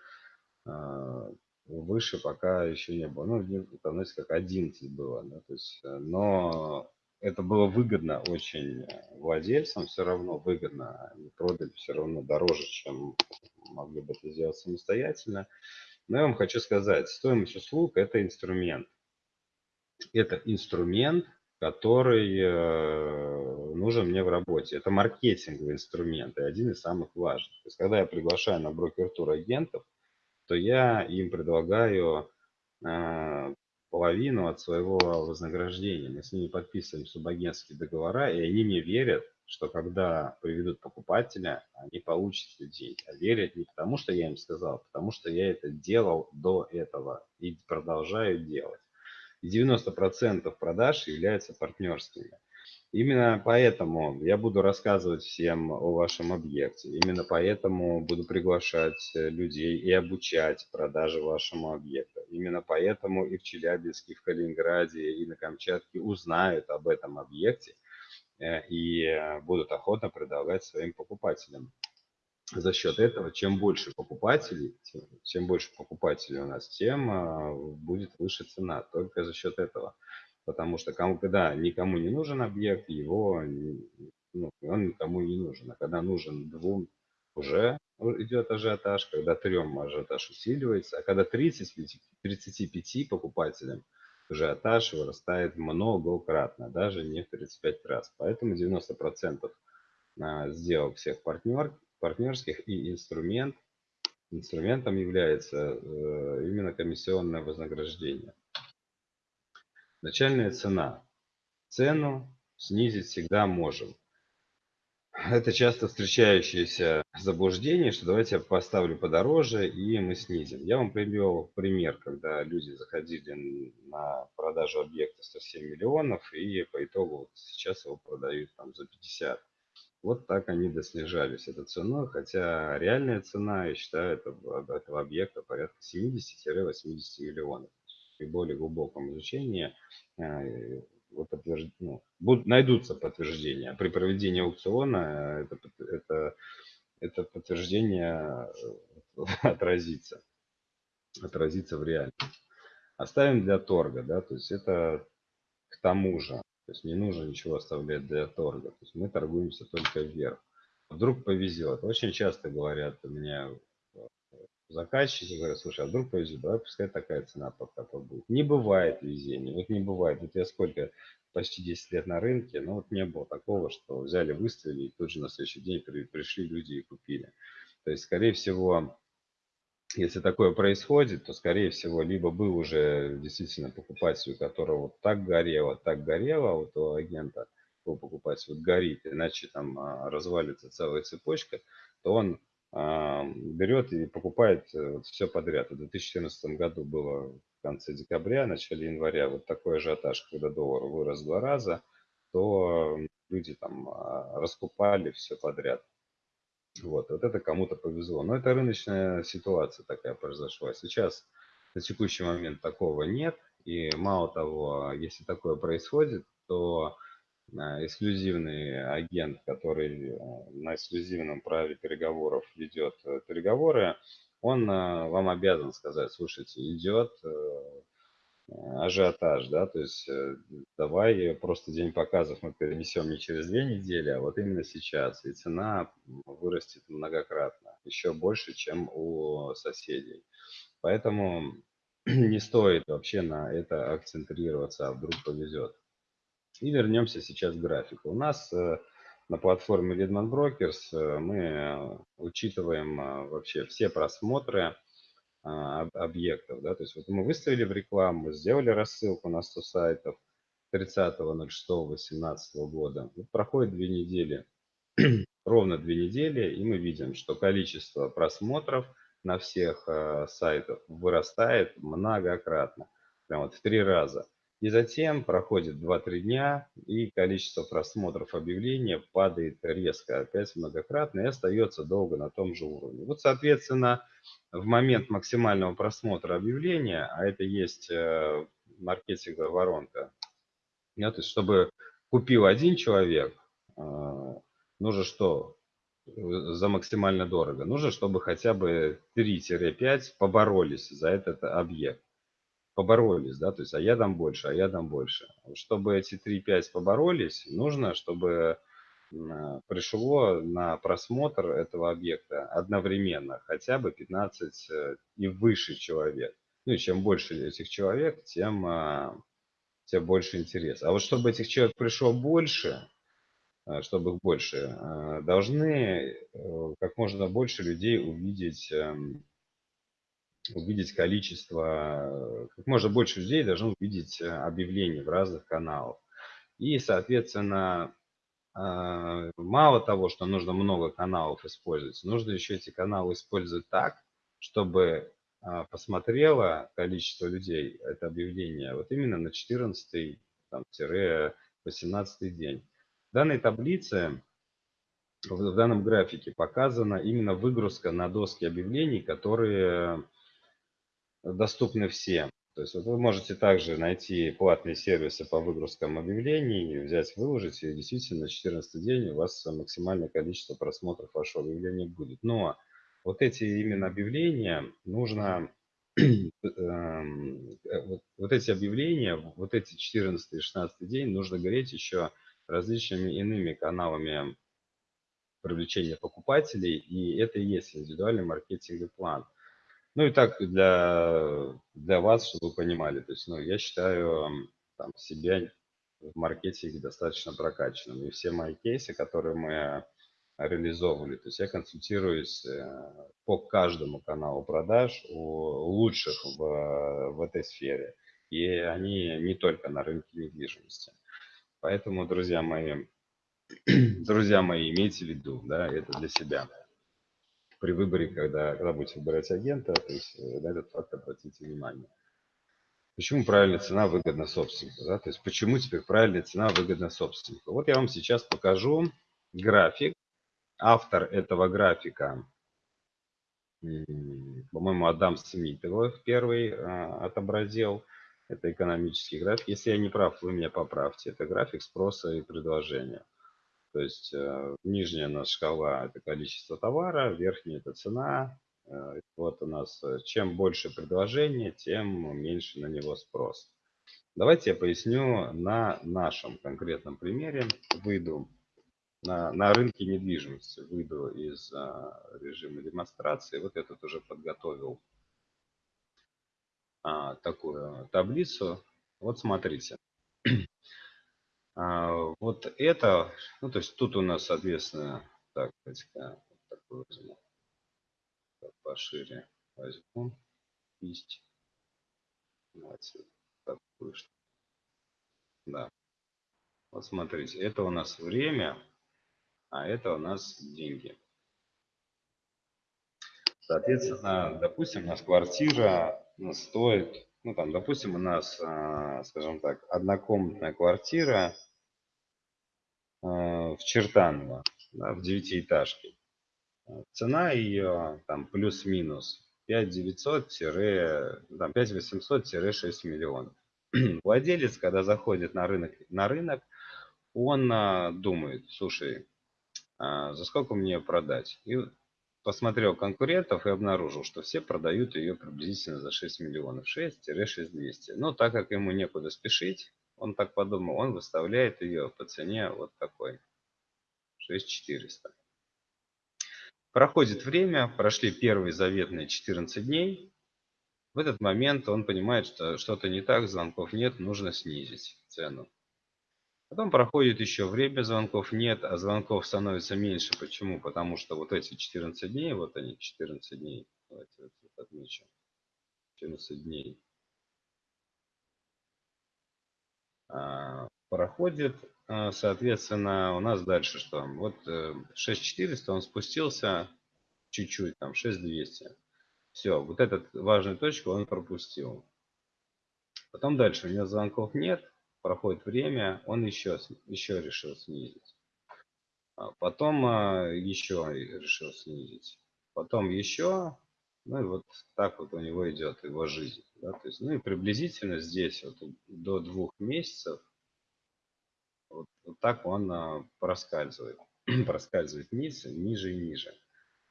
Выше пока еще не было. Ну, знаете, как 11 было. Да? То есть, э, но это было выгодно очень владельцам, все равно выгодно. Они продали все равно дороже, чем могли бы это сделать самостоятельно. Но я вам хочу сказать, стоимость услуг – это инструмент. Это инструмент, который э, нужен мне в работе. Это маркетинговый инструмент и один из самых важных. То есть, когда я приглашаю на брокер-тур агентов, то я им предлагаю э, половину от своего вознаграждения. Мы с ними подписываем субагентские договора, и они мне верят, что когда приведут покупателя, они получат людей. А верят не потому, что я им сказал, а потому что я это делал до этого и продолжаю делать. И 90% продаж являются партнерскими. Именно поэтому я буду рассказывать всем о вашем объекте. Именно поэтому буду приглашать э, людей и обучать продаже вашему объекту. Именно поэтому и в Челябинске, и в Калининграде, и на Камчатке узнают об этом объекте э, и э, будут охотно предлагать своим покупателям. За счет этого, чем больше покупателей, чем больше покупателей у нас, тем будет выше цена. Только за счет этого потому что когда никому не нужен объект, его, ну, он никому не нужен. А когда нужен двум, уже идет ажиотаж, когда трем ажиотаж усиливается, а когда 30, 35 покупателям ажиотаж вырастает многократно, даже не в 35 раз. Поэтому 90% а, сделок всех партнер, партнерских и инструмент, инструментом является э, именно комиссионное вознаграждение. Начальная цена. Цену снизить всегда можем. Это часто встречающееся заблуждение, что давайте я поставлю подороже и мы снизим. Я вам привел пример, когда люди заходили на продажу объекта 107 миллионов и по итогу вот сейчас его продают там за 50. Вот так они доснижались этой ценой, хотя реальная цена, я считаю, этого, этого объекта порядка 70-80 миллионов при более глубоком изучении э, подтвержд... ну, будут, найдутся подтверждения. При проведении аукциона это, это, это подтверждение э, отразится, отразится в реальности. Оставим для торга, да, то есть это к тому же, то есть не нужно ничего оставлять для торга, то есть мы торгуемся только вверх. Вдруг повезет. Очень часто говорят у меня заказчики говорят, слушай, а вдруг повезет, давай пускай такая цена пока побудет. Не бывает везения, вот не бывает. Вот я сколько, почти 10 лет на рынке, но вот не было такого, что взяли, выставили, и тут же на следующий день пришли люди и купили. То есть, скорее всего, если такое происходит, то, скорее всего, либо был уже действительно покупатель, у которого вот так горело, так горело, а вот у агента, у покупателя вот горит, иначе там а, развалится целая цепочка, то он берет и покупает э, все подряд. В 2014 году было в конце декабря, начале января вот такой ажиотаж, когда доллар вырос в два раза, то люди там а, раскупали все подряд. Вот, вот это кому-то повезло. Но это рыночная ситуация такая произошла. Сейчас на текущий момент такого нет. И мало того, если такое происходит, то эксклюзивный агент, который э, на эксклюзивном праве переговоров ведет э, переговоры, он вам обязан сказать, слушайте, идет ажиотаж, да, то есть давай просто день показов мы перенесем не через две недели, а вот именно сейчас, и цена вырастет многократно, еще больше, чем у соседей. Поэтому не стоит вообще на это акцентрироваться, а вдруг повезет. И вернемся сейчас к графику. У нас э, на платформе Leadman Brokers э, мы э, учитываем вообще все просмотры объектов. Да? То есть вот мы выставили в рекламу, сделали рассылку на 100 сайтов 30.06.18 года. Вот проходит две недели, ровно две недели, и мы видим, что количество просмотров на всех сайтах вырастает многократно, прям вот в три раза. И затем проходит 2-3 дня, и количество просмотров объявления падает резко, опять многократно, и остается долго на том же уровне. Вот, соответственно, в момент максимального просмотра объявления, а это есть э, маркетинговая воронка, да, то есть чтобы купил один человек, э, нужно что? За максимально дорого. Нужно, чтобы хотя бы 3-5 поборолись за этот объект поборолись, да, то есть, а я дам больше, а я дам больше. Чтобы эти 3-5 поборолись, нужно, чтобы пришло на просмотр этого объекта одновременно хотя бы 15 э, и выше человек. Ну и чем больше этих человек, тем, а, тем больше интерес. А вот чтобы этих человек пришло больше, э, чтобы их больше, э, должны как можно больше людей увидеть эм, увидеть количество, как можно больше людей должно увидеть э, объявления в разных каналах. И, соответственно, а, мало того, что нужно много каналов использовать, нужно еще эти каналы использовать так, чтобы а, посмотрело количество людей это объявление вот именно на 14-18 день. В данной таблице, в данном графике показана именно выгрузка на доски объявлений, которые доступны всем. То есть вы можете также найти платные сервисы по выгрузкам объявлений, взять, выложить, и действительно на 14 день у вас максимальное количество просмотров вашего объявления будет. Но вот эти именно объявления нужно, эм, э, вот, вот эти объявления, вот эти 14 и 16 день нужно гореть еще различными иными каналами привлечения покупателей, и это и есть индивидуальный маркетинговый план – ну и так для, для вас, чтобы вы понимали, то есть, ну, я считаю там, себя в маркетинге достаточно прокачанным. И все мои кейсы, которые мы реализовывали, то есть я консультируюсь э, по каждому каналу продаж у лучших в, в этой сфере. И они не только на рынке недвижимости. Поэтому, друзья мои, друзья мои, имейте в виду, да, это для себя при выборе, когда, когда будете выбирать агента, то есть э, на этот факт обратите внимание. Почему правильная цена выгодна собственнику? Да? То есть почему теперь правильная цена выгодна собственнику? Вот я вам сейчас покажу график. Автор этого графика, по-моему, Адам Смит его первый а, отобразил. Это экономический график. Если я не прав, вы меня поправьте. Это график спроса и предложения. То есть э, нижняя у нас шкала это количество товара, верхняя это цена. Э, вот у нас э, чем больше предложения, тем меньше на него спрос. Давайте я поясню на нашем конкретном примере. Выйду на, на рынке недвижимости, выйду из а, режима демонстрации. Вот я тут уже подготовил а, такую таблицу. Вот смотрите. А, вот это, ну то есть тут у нас, соответственно, так, давайте-ка такой возьму, пошире возьму, кисть, давайте такую, да. Вот смотрите, это у нас время, а это у нас деньги. Соответственно, допустим, у нас квартира стоит ну там, допустим, у нас, а, скажем так, однокомнатная квартира а, в Чертаново, да, в девятиэтажке. Цена ее там плюс-минус 5900-6 миллионов. Владелец, когда заходит на рынок, на рынок он а, думает, слушай, за сколько мне продать? И посмотрел конкурентов и обнаружил, что все продают ее приблизительно за 6 миллионов, 6-6200. Но так как ему некуда спешить, он так подумал, он выставляет ее по цене вот такой, 6400. Проходит время, прошли первые заветные 14 дней. В этот момент он понимает, что что-то не так, звонков нет, нужно снизить цену. Потом проходит еще время, звонков нет, а звонков становится меньше. Почему? Потому что вот эти 14 дней, вот они, 14 дней, давайте вот отмечу, 14 дней, а, проходит, а, соответственно, у нас дальше что? Вот 6400 э, он спустился чуть-чуть, там 6200. Все, вот эту важную точку он пропустил. Потом дальше у него звонков нет, проходит время, он еще, еще решил снизить. А потом а, еще решил снизить. Потом еще, ну и вот так вот у него идет его жизнь. Да? То есть, ну и приблизительно здесь вот до двух месяцев вот, вот так он а, проскальзывает. проскальзывает вниз, ниже и ниже.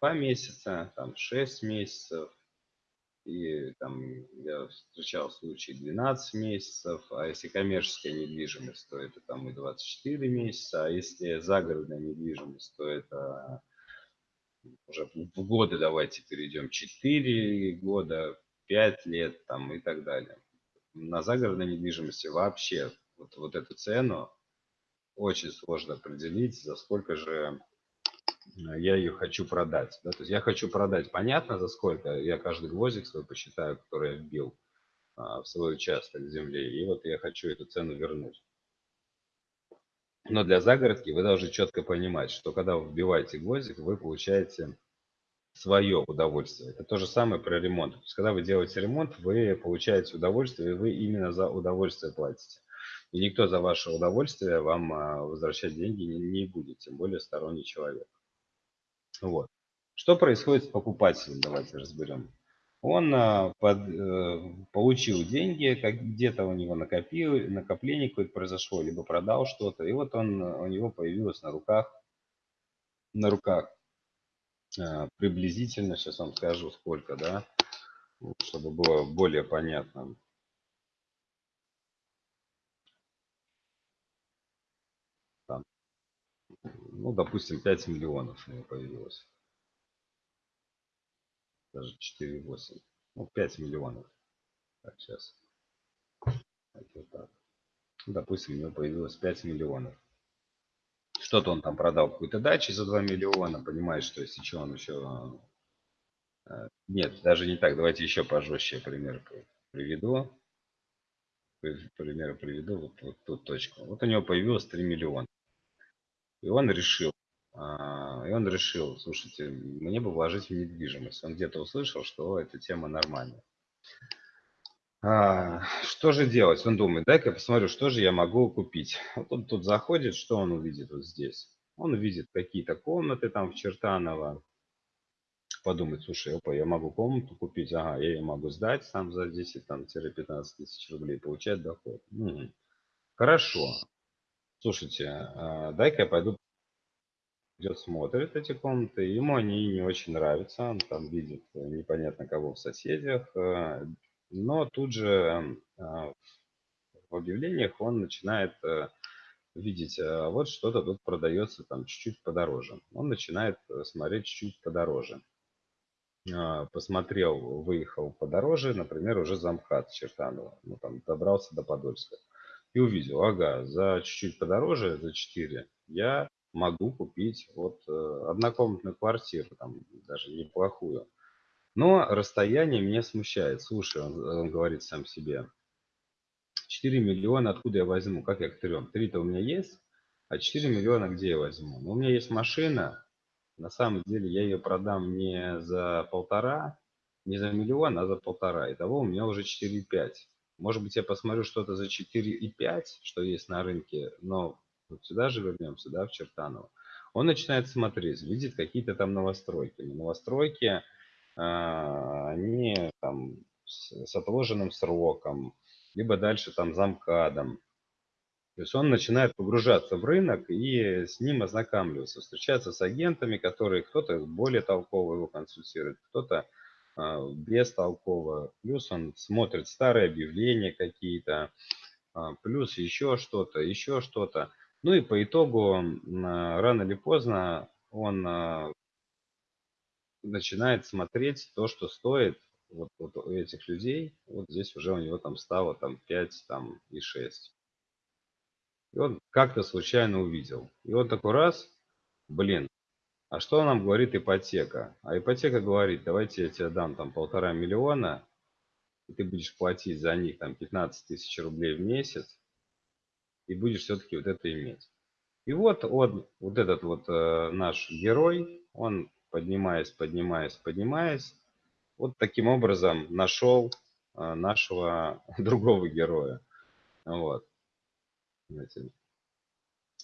Два месяца, там 6 месяцев, и там я встречал случаи 12 месяцев, а если коммерческая недвижимость, то это там и 24 месяца, а если загородная недвижимость, то это уже в годы давайте перейдем 4 года, 5 лет там и так далее. На загородной недвижимости вообще вот, вот эту цену очень сложно определить, за сколько же я ее хочу продать. Да? То есть я хочу продать, понятно, за сколько. Я каждый гвоздик свой посчитаю, который я вбил а, в свой участок земли. И вот я хочу эту цену вернуть. Но для загородки вы должны четко понимать, что когда вы вбиваете гвоздик, вы получаете свое удовольствие. Это то же самое про ремонт. То есть, когда вы делаете ремонт, вы получаете удовольствие, и вы именно за удовольствие платите. И никто за ваше удовольствие вам а, возвращать деньги не будет, тем более сторонний человек. Вот. Что происходит с покупателем, давайте разберем. Он а, под, э, получил деньги, как где-то у него накопил, накопление какое-то произошло, либо продал что-то, и вот он, у него появилось на руках, на руках э, приблизительно, сейчас вам скажу сколько, да, чтобы было более понятно. Ну, допустим, 5 миллионов у него появилось даже 4,8. Ну, 5 миллионов. Так, сейчас. Вот так. Допустим, у него появилось 5 миллионов. Что-то он там продал какую-то дачу за 2 миллиона. Понимаешь, что если что, он еще... Э, нет, даже не так. Давайте еще пожестче пример приведу. Пример приведу вот, вот тут точку. Вот у него появилось 3 миллиона. И он решил а, и он решил, слушайте, мне бы вложить в недвижимость. Он где-то услышал, что эта тема нормальная. А, что же делать? Он думает, дай-ка я посмотрю, что же я могу купить. Вот он тут заходит, что он увидит вот здесь? Он увидит какие-то комнаты там в Чертаново. Подумает, слушай, опа, я могу комнату купить, ага, я ее могу сдать сам за 10-15 тысяч рублей, получать доход. Угу. Хорошо. Слушайте, а, дай-ка я пойду идет, смотрит эти комнаты, ему они не очень нравятся, он там видит э, непонятно кого в соседях, э, но тут же э, в объявлениях он начинает видеть, вот что-то тут продается там чуть-чуть подороже. Он начинает смотреть чуть-чуть подороже. Посмотрел, выехал подороже, например, уже замкат Чертанова, ну там добрался до Подольска. И увидел, ага, за чуть-чуть подороже, за 4, я могу купить вот э, однокомнатную квартиру, там даже неплохую. Но расстояние меня смущает. Слушай, он, он говорит сам себе, 4 миллиона откуда я возьму? Как я к трем? Три-то у меня есть, а 4 миллиона где я возьму? Ну, у меня есть машина, на самом деле я ее продам не за полтора, не за миллион, а за полтора. Итого у меня уже 4,5. Может быть, я посмотрю что-то за 4,5, что есть на рынке, но вот сюда же вернемся, да, в Чертаново, он начинает смотреть, видит какие-то там новостройки. Но новостройки, а, они там с, отложенным сроком, либо дальше там замкадом. То есть он начинает погружаться в рынок и с ним ознакомливаться, встречаться с агентами, которые кто-то более толково его консультирует, кто-то бестолково. Плюс он смотрит старые объявления какие-то, э, плюс еще что-то, еще что-то. Ну и по итогу рано или поздно он а, начинает смотреть то, что стоит вот, вот у этих людей. Вот здесь уже у него там стало там 5 там, и 6. И он как-то случайно увидел. И он такой раз, блин, а что нам говорит ипотека? А ипотека говорит, давайте я тебе дам там полтора миллиона, и ты будешь платить за них там 15 тысяч рублей в месяц и будешь все-таки вот это иметь. И вот он, вот этот вот э, наш герой, он поднимаясь, поднимаясь, поднимаясь, вот таким образом нашел э, нашего другого героя. Вот. Знаете,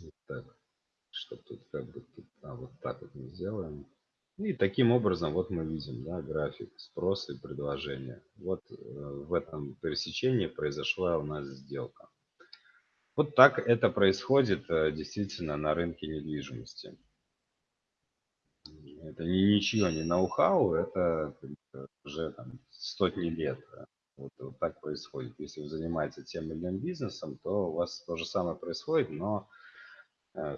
вот так. Что тут как бы тут, а вот так вот мы сделаем. И таким образом вот мы видим да, график спроса и предложения. Вот э, в этом пересечении произошла у нас сделка. Вот так это происходит э, действительно на рынке недвижимости. Это не ничего, не ноу-хау, это уже там, сотни лет. Вот, вот так происходит. Если вы занимаетесь тем или иным бизнесом, то у вас то же самое происходит, но, э,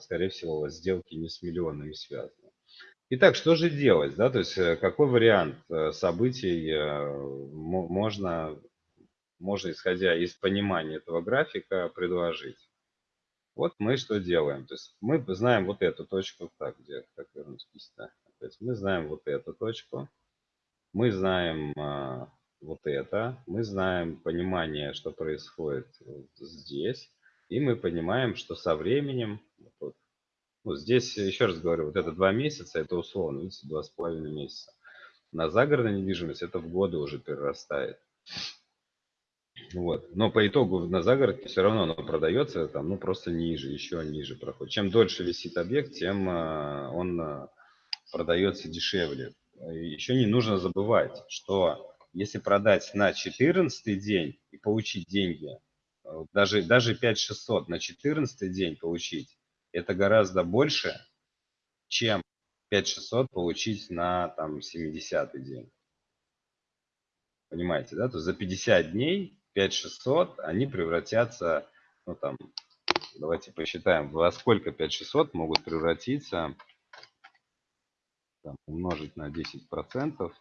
скорее всего, у вас сделки не с миллионами связаны. Итак, что же делать? Да? То есть, э, какой вариант событий можно можно, исходя из понимания этого графика, предложить. Вот мы что делаем. То есть мы знаем вот эту точку. Так, где, как вернуть кисть-то? Мы знаем вот эту точку. Мы знаем а, вот это. Мы знаем понимание, что происходит здесь. И мы понимаем, что со временем, вот, ну, здесь, еще раз говорю, вот это два месяца, это условно, видите, два с половиной месяца. На загородной недвижимость это в годы уже перерастает. Вот. Но по итогу на загородке все равно оно продается там, ну, просто ниже, еще ниже проходит. Чем дольше висит объект, тем а, он а, продается дешевле. Еще не нужно забывать, что если продать на 14 день и получить деньги, даже, даже 5600 на 14 день получить, это гораздо больше, чем 5600 получить на там 70 день. Понимаете, да? То есть за 50 дней 5600, они превратятся, ну там, давайте посчитаем, во сколько 5600 могут превратиться, там, умножить на 10%,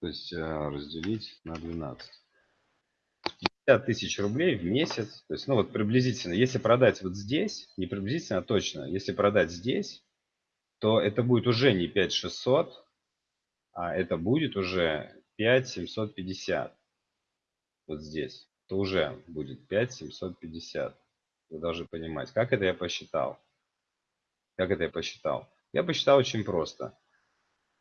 то есть э, разделить на 12. 50 тысяч рублей в месяц, то есть, ну вот приблизительно, если продать вот здесь, не приблизительно, а точно, если продать здесь, то это будет уже не 5600, а это будет уже 5 750 вот здесь, то уже будет 5 750. Вы должны понимать, как это я посчитал. Как это я посчитал? Я посчитал очень просто.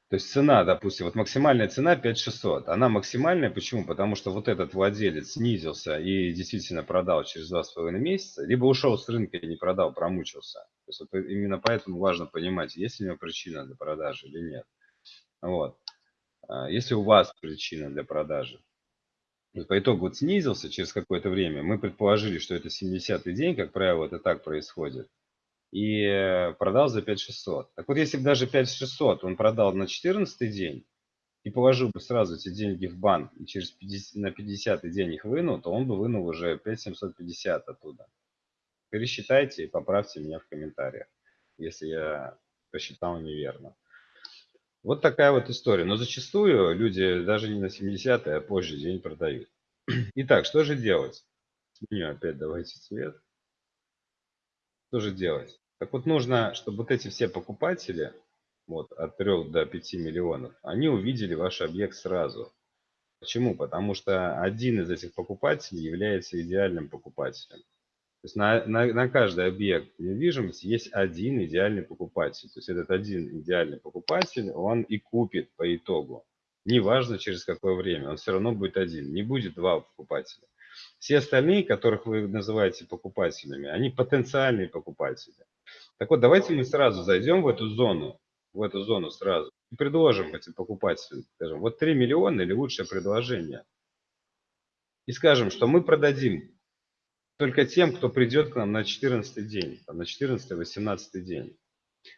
То есть цена, допустим, вот максимальная цена 5600. Она максимальная, почему? Потому что вот этот владелец снизился и действительно продал через 2,5 месяца, либо ушел с рынка и не продал, промучился. То есть вот именно поэтому важно понимать, есть ли у него причина для продажи или нет. Вот. А, если у вас причина для продажи, по итогу вот снизился через какое-то время, мы предположили, что это 70-й день, как правило, это так происходит, и э, продал за 5600. Так вот, если бы даже 5600 он продал на 14 день, и положил бы сразу эти деньги в банк, и через 50, на 50 день их вынул, то он бы вынул уже 5750 оттуда. Пересчитайте и поправьте меня в комментариях, если я посчитал неверно. Вот такая вот история. Но зачастую люди даже не на 70-е, а позже день продают. Итак, что же делать? Сменю опять давайте цвет. Что же делать? Так вот нужно, чтобы вот эти все покупатели, вот от 3 до 5 миллионов, они увидели ваш объект сразу. Почему? Потому что один из этих покупателей является идеальным покупателем. То есть на, на, на каждый объект недвижимости есть один идеальный покупатель. То есть этот один идеальный покупатель, он и купит по итогу. Неважно через какое время, он все равно будет один. Не будет два покупателя. Все остальные, которых вы называете покупателями, они потенциальные покупатели. Так вот, давайте мы сразу зайдем в эту зону, в эту зону сразу и предложим этим покупателям, скажем, вот 3 миллиона или лучшее предложение. И скажем, что мы продадим только тем, кто придет к нам на 14 день, на 14-18 день.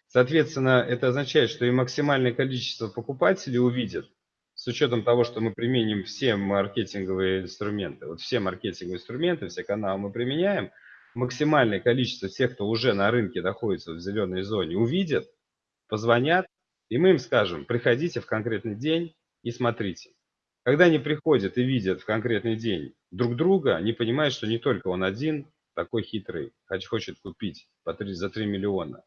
Соответственно, это означает, что и максимальное количество покупателей увидят, с учетом того, что мы применим все маркетинговые инструменты. Вот все маркетинговые инструменты, все каналы мы применяем, максимальное количество тех, кто уже на рынке находится в зеленой зоне, увидят, позвонят, и мы им скажем, приходите в конкретный день и смотрите. Когда они приходят и видят в конкретный день друг друга, они понимают, что не только он один такой хитрый, хочет купить по 3, за 3 миллиона.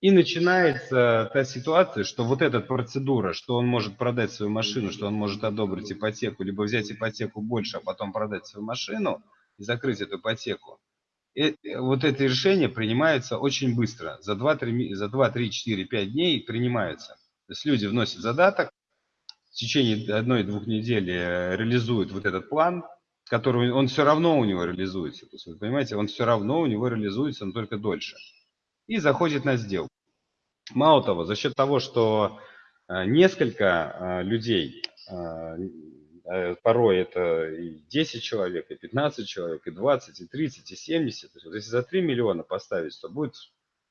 И начинается та ситуация, что вот эта процедура, что он может продать свою машину, что он может одобрить ипотеку, либо взять ипотеку больше, а потом продать свою машину и закрыть эту ипотеку. И вот это решение принимается очень быстро. За 2, 3, за 2, 3 4, 5 дней принимается. То есть люди вносят задаток, течение одной-двух недель э, реализует вот этот план, который он все равно у него реализуется. То есть, вы понимаете, он все равно у него реализуется, но только дольше. И заходит на сделку. Мало того, за счет того, что э, несколько людей Э, порой это и 10 человек, и 15 человек, и 20, и 30, и 70. То есть, за 3 миллиона поставить, то будет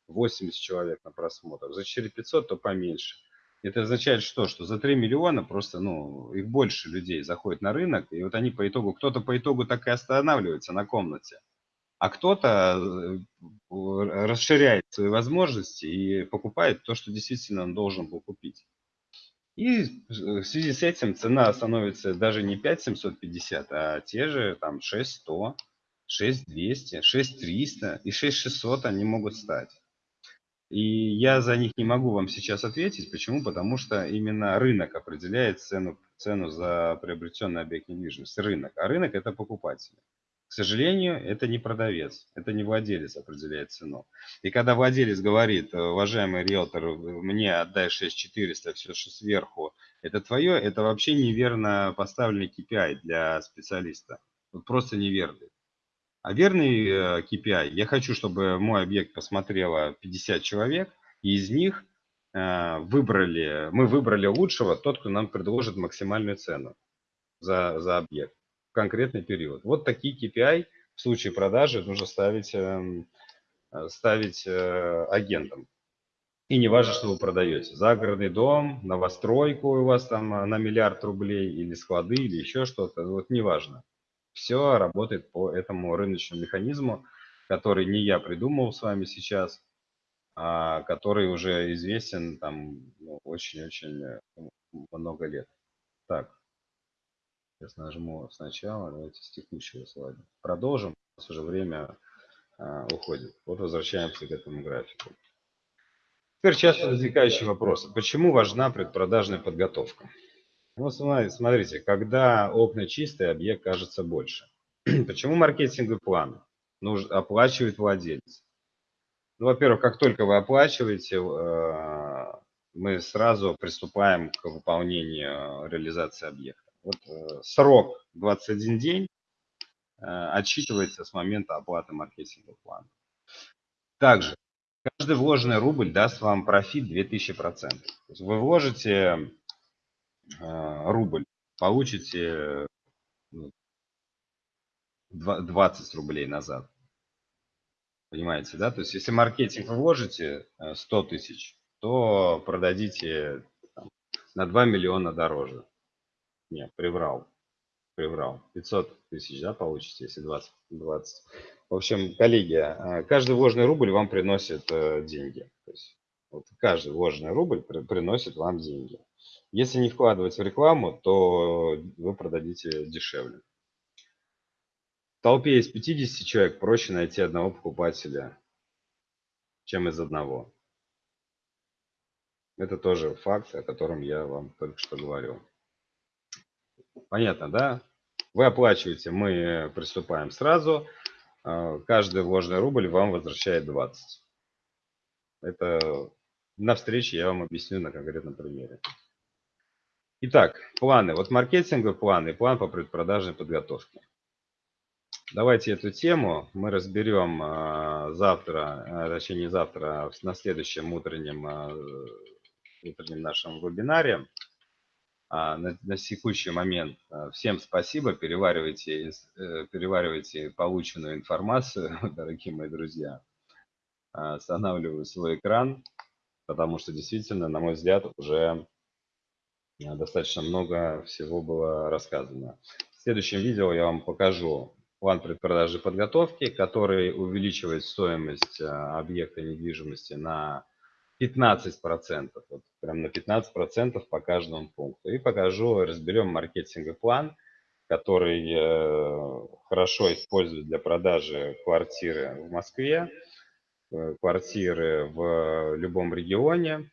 80 человек на просмотр. За 4 500, то поменьше. Это означает что? Что за 3 миллиона просто, ну, их больше людей заходит на рынок, и вот они по итогу, кто-то по итогу так и останавливается на комнате, а кто-то э, расширяет свои возможности и покупает то, что действительно он должен был купить. И в связи с этим цена становится даже не 5750, а те же там 6100, 6200, 6300 и 6600 они могут стать. И я за них не могу вам сейчас ответить. Почему? Потому что именно рынок определяет цену, цену за приобретенный объект недвижимости. Рынок. А рынок это покупатели. Сожалению, это не продавец, это не владелец определяет цену. И когда владелец говорит, э, уважаемый риэлтор, мне отдай 6400, все, что сверху, это твое, это вообще неверно поставленный KPI для специалиста. Вот просто неверный. А верный э, KPI, я хочу, чтобы мой объект посмотрело 50 человек, и из них э, выбрали, мы выбрали лучшего, тот, кто нам предложит максимальную цену за, за объект конкретный период. Вот такие KPI в случае продажи нужно ставить, эм, э, ставить э, агентам. И не важно, что вы продаете. Загородный дом, новостройку у вас там э, на миллиард рублей, или склады, или еще что-то. Вот не важно. Все работает по этому рыночному механизму, который не я придумал с вами сейчас, а который уже известен там ну, очень-очень ну, много лет. Так, Сейчас нажму сначала, давайте с текущего слайда. Продолжим, у нас уже время а, уходит. Вот возвращаемся к этому графику. Теперь часто возникающий вопрос. Почему важна предпродажная подготовка? Ну, смотрите, когда окна чистые, объект кажется больше. Почему маркетинговый план нужно оплачивает владелец? Ну, во-первых, как только вы оплачиваете, э, мы сразу приступаем к выполнению реализации объекта. Вот э, срок 21 день э, отсчитывается с момента оплаты маркетингового плана. Также каждый вложенный рубль даст вам профит 2000%. То есть вы вложите э, рубль, получите 20 ну, рублей назад. Понимаете, да? То есть если маркетинг вы вложите 100 тысяч, то продадите на 2 миллиона дороже. Не, приврал. Приврал. 500 тысяч, да, получите, если 20. 20. В общем, коллеги, э, каждый вложенный рубль вам приносит э, деньги. То есть, вот каждый вложенный рубль приносит вам деньги. Если не вкладывать в рекламу, то вы продадите дешевле. В толпе из 50 человек проще найти одного покупателя, чем из одного. Это тоже факт, о котором я вам только что говорил. Понятно, да? Вы оплачиваете, мы приступаем сразу. А, каждый вложенный рубль вам возвращает 20. Это на встрече я вам объясню на конкретном примере. Итак, планы. Вот маркетинговый план и план по предпродажной подготовке. Давайте эту тему мы разберем а, завтра, а, точнее не завтра, на следующем утреннем, утреннем нашем вебинаре. А, на, на текущий момент а, всем спасибо, переваривайте, э, переваривайте полученную информацию, дорогие мои друзья. А, останавливаю свой экран, потому что действительно, на мой взгляд, уже достаточно много всего было рассказано. В следующем видео я вам покажу план предпродажи подготовки, который увеличивает стоимость объекта недвижимости на 15%, вот прям на 15% по каждому пункту. И покажу, разберем маркетинговый план, который э, хорошо использует для продажи квартиры в Москве, э, квартиры в любом регионе.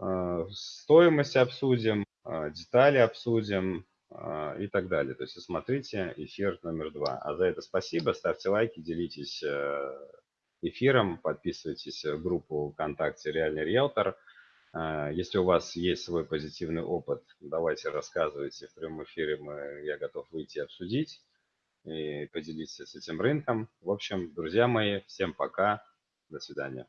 Э, стоимость обсудим, детали обсудим и так далее. То есть смотрите эфир номер два. А за это спасибо, ставьте лайки, делитесь эфиром, подписывайтесь в группу ВКонтакте «Реальный риэлтор». А, Если у вас есть свой позитивный опыт, давайте рассказывайте в прямом эфире, мы, я готов выйти обсудить и поделиться с этим рынком. В общем, друзья мои, всем пока, до свидания.